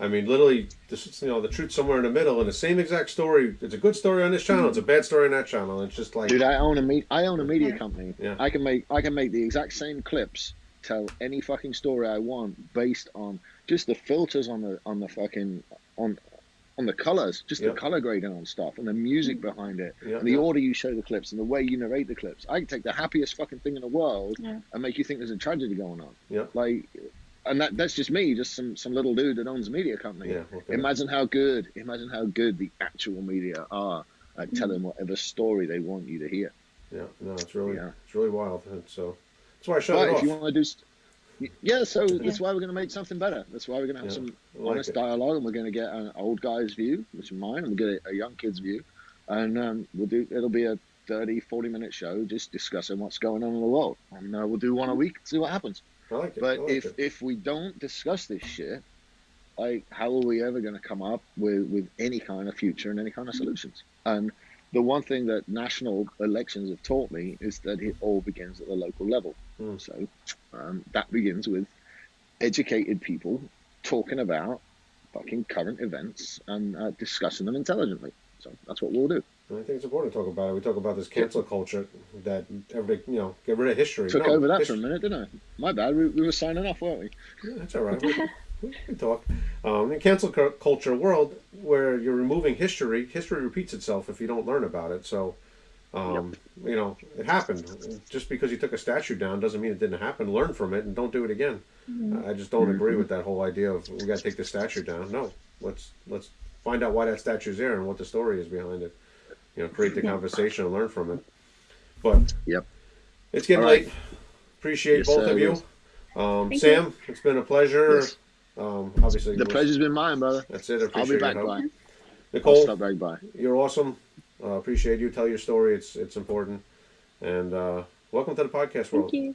S1: I mean, literally, this, you know, the truth somewhere in the middle, and the same exact story. It's a good story on this channel. It's a bad story on that channel. It's just like
S2: Dude, I own a me- I own a media company.
S1: Yeah.
S2: I can make I can make the exact same clips, tell any fucking story I want based on just the filters on the on the fucking on on the colors, just
S1: Yeah.
S2: the color grading on stuff and the music behind it
S1: yeah,
S2: and the
S1: yeah.
S2: order you show the clips and the way you narrate the clips. I can take the happiest fucking thing in the world
S3: Yeah.
S2: and make you think there's a tragedy going on.
S1: Yeah.
S2: Like, and that that's just me, just some some little dude that owns a media company.
S1: yeah, okay.
S2: Imagine how good, imagine how good the actual media are at telling whatever story they want you to hear.
S1: yeah. No, it's really
S2: Yeah.
S1: it's really wild. And so that's why I shut
S2: But
S1: it
S2: if you want to do, yeah, so
S3: Yeah.
S2: that's why we're going to make something better. That's why we're going to have
S1: Yeah,
S2: some
S1: like
S2: honest
S1: it.
S2: dialogue, and we're going to get an old guy's view, which is mine, and we'll get a, a young kid's view, and um, we'll do. It'll be a 30, 40 minute show just discussing what's going on in the world. And uh, we'll do one a week, see what happens.
S1: Like
S2: But
S1: like
S2: if
S1: it.
S2: if we don't discuss this shit, like how are we ever going to come up with with any kind of future and any kind of solutions? And the one thing that national elections have taught me is that it all begins at the local level.
S1: Mm.
S2: So um, that begins with educated people talking about fucking current events and uh, discussing them intelligently. So that's what we'll do.
S1: I think it's important to talk about it. We talk about this cancel culture that everybody, you know, get rid of history.
S2: Took
S1: No,
S2: over that
S1: his-
S2: for a minute, didn't I? My bad. We, we were signing off, weren't we?
S1: Yeah, that's all right. We, we can talk. Um, in cancel culture world, where you're removing history, history repeats itself if you don't learn about it. So, um, you know, it happened. Just because you took a statue down doesn't mean it didn't happen. Learn from it and don't do it again. I just don't agree with that whole idea of we got to take the statue down. No, let's let's find out why that statue's there and what the story is behind it. You know, create the conversation and learn from it. But
S2: Yep.
S1: it's getting
S2: All right.
S1: late. Appreciate
S2: Yes,
S1: both
S2: sir,
S1: of you. Um,
S3: Thank
S1: Sam, it's been a pleasure.
S2: Yes.
S1: Um, obviously,
S2: The pleasure's been mine, brother.
S1: That's it. I
S2: I'll be back
S1: your help.
S2: by. I'll
S1: Nicole,
S2: stop back by.
S1: you're awesome. Uh, appreciate you. Tell your story. It's it's important. And uh, welcome to the podcast world.
S3: Thank you.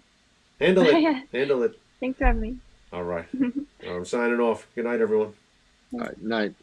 S1: Handle it. Handle it.
S3: Thanks for having me.
S1: All right. I'm signing off. Good night, everyone.
S2: All right, night.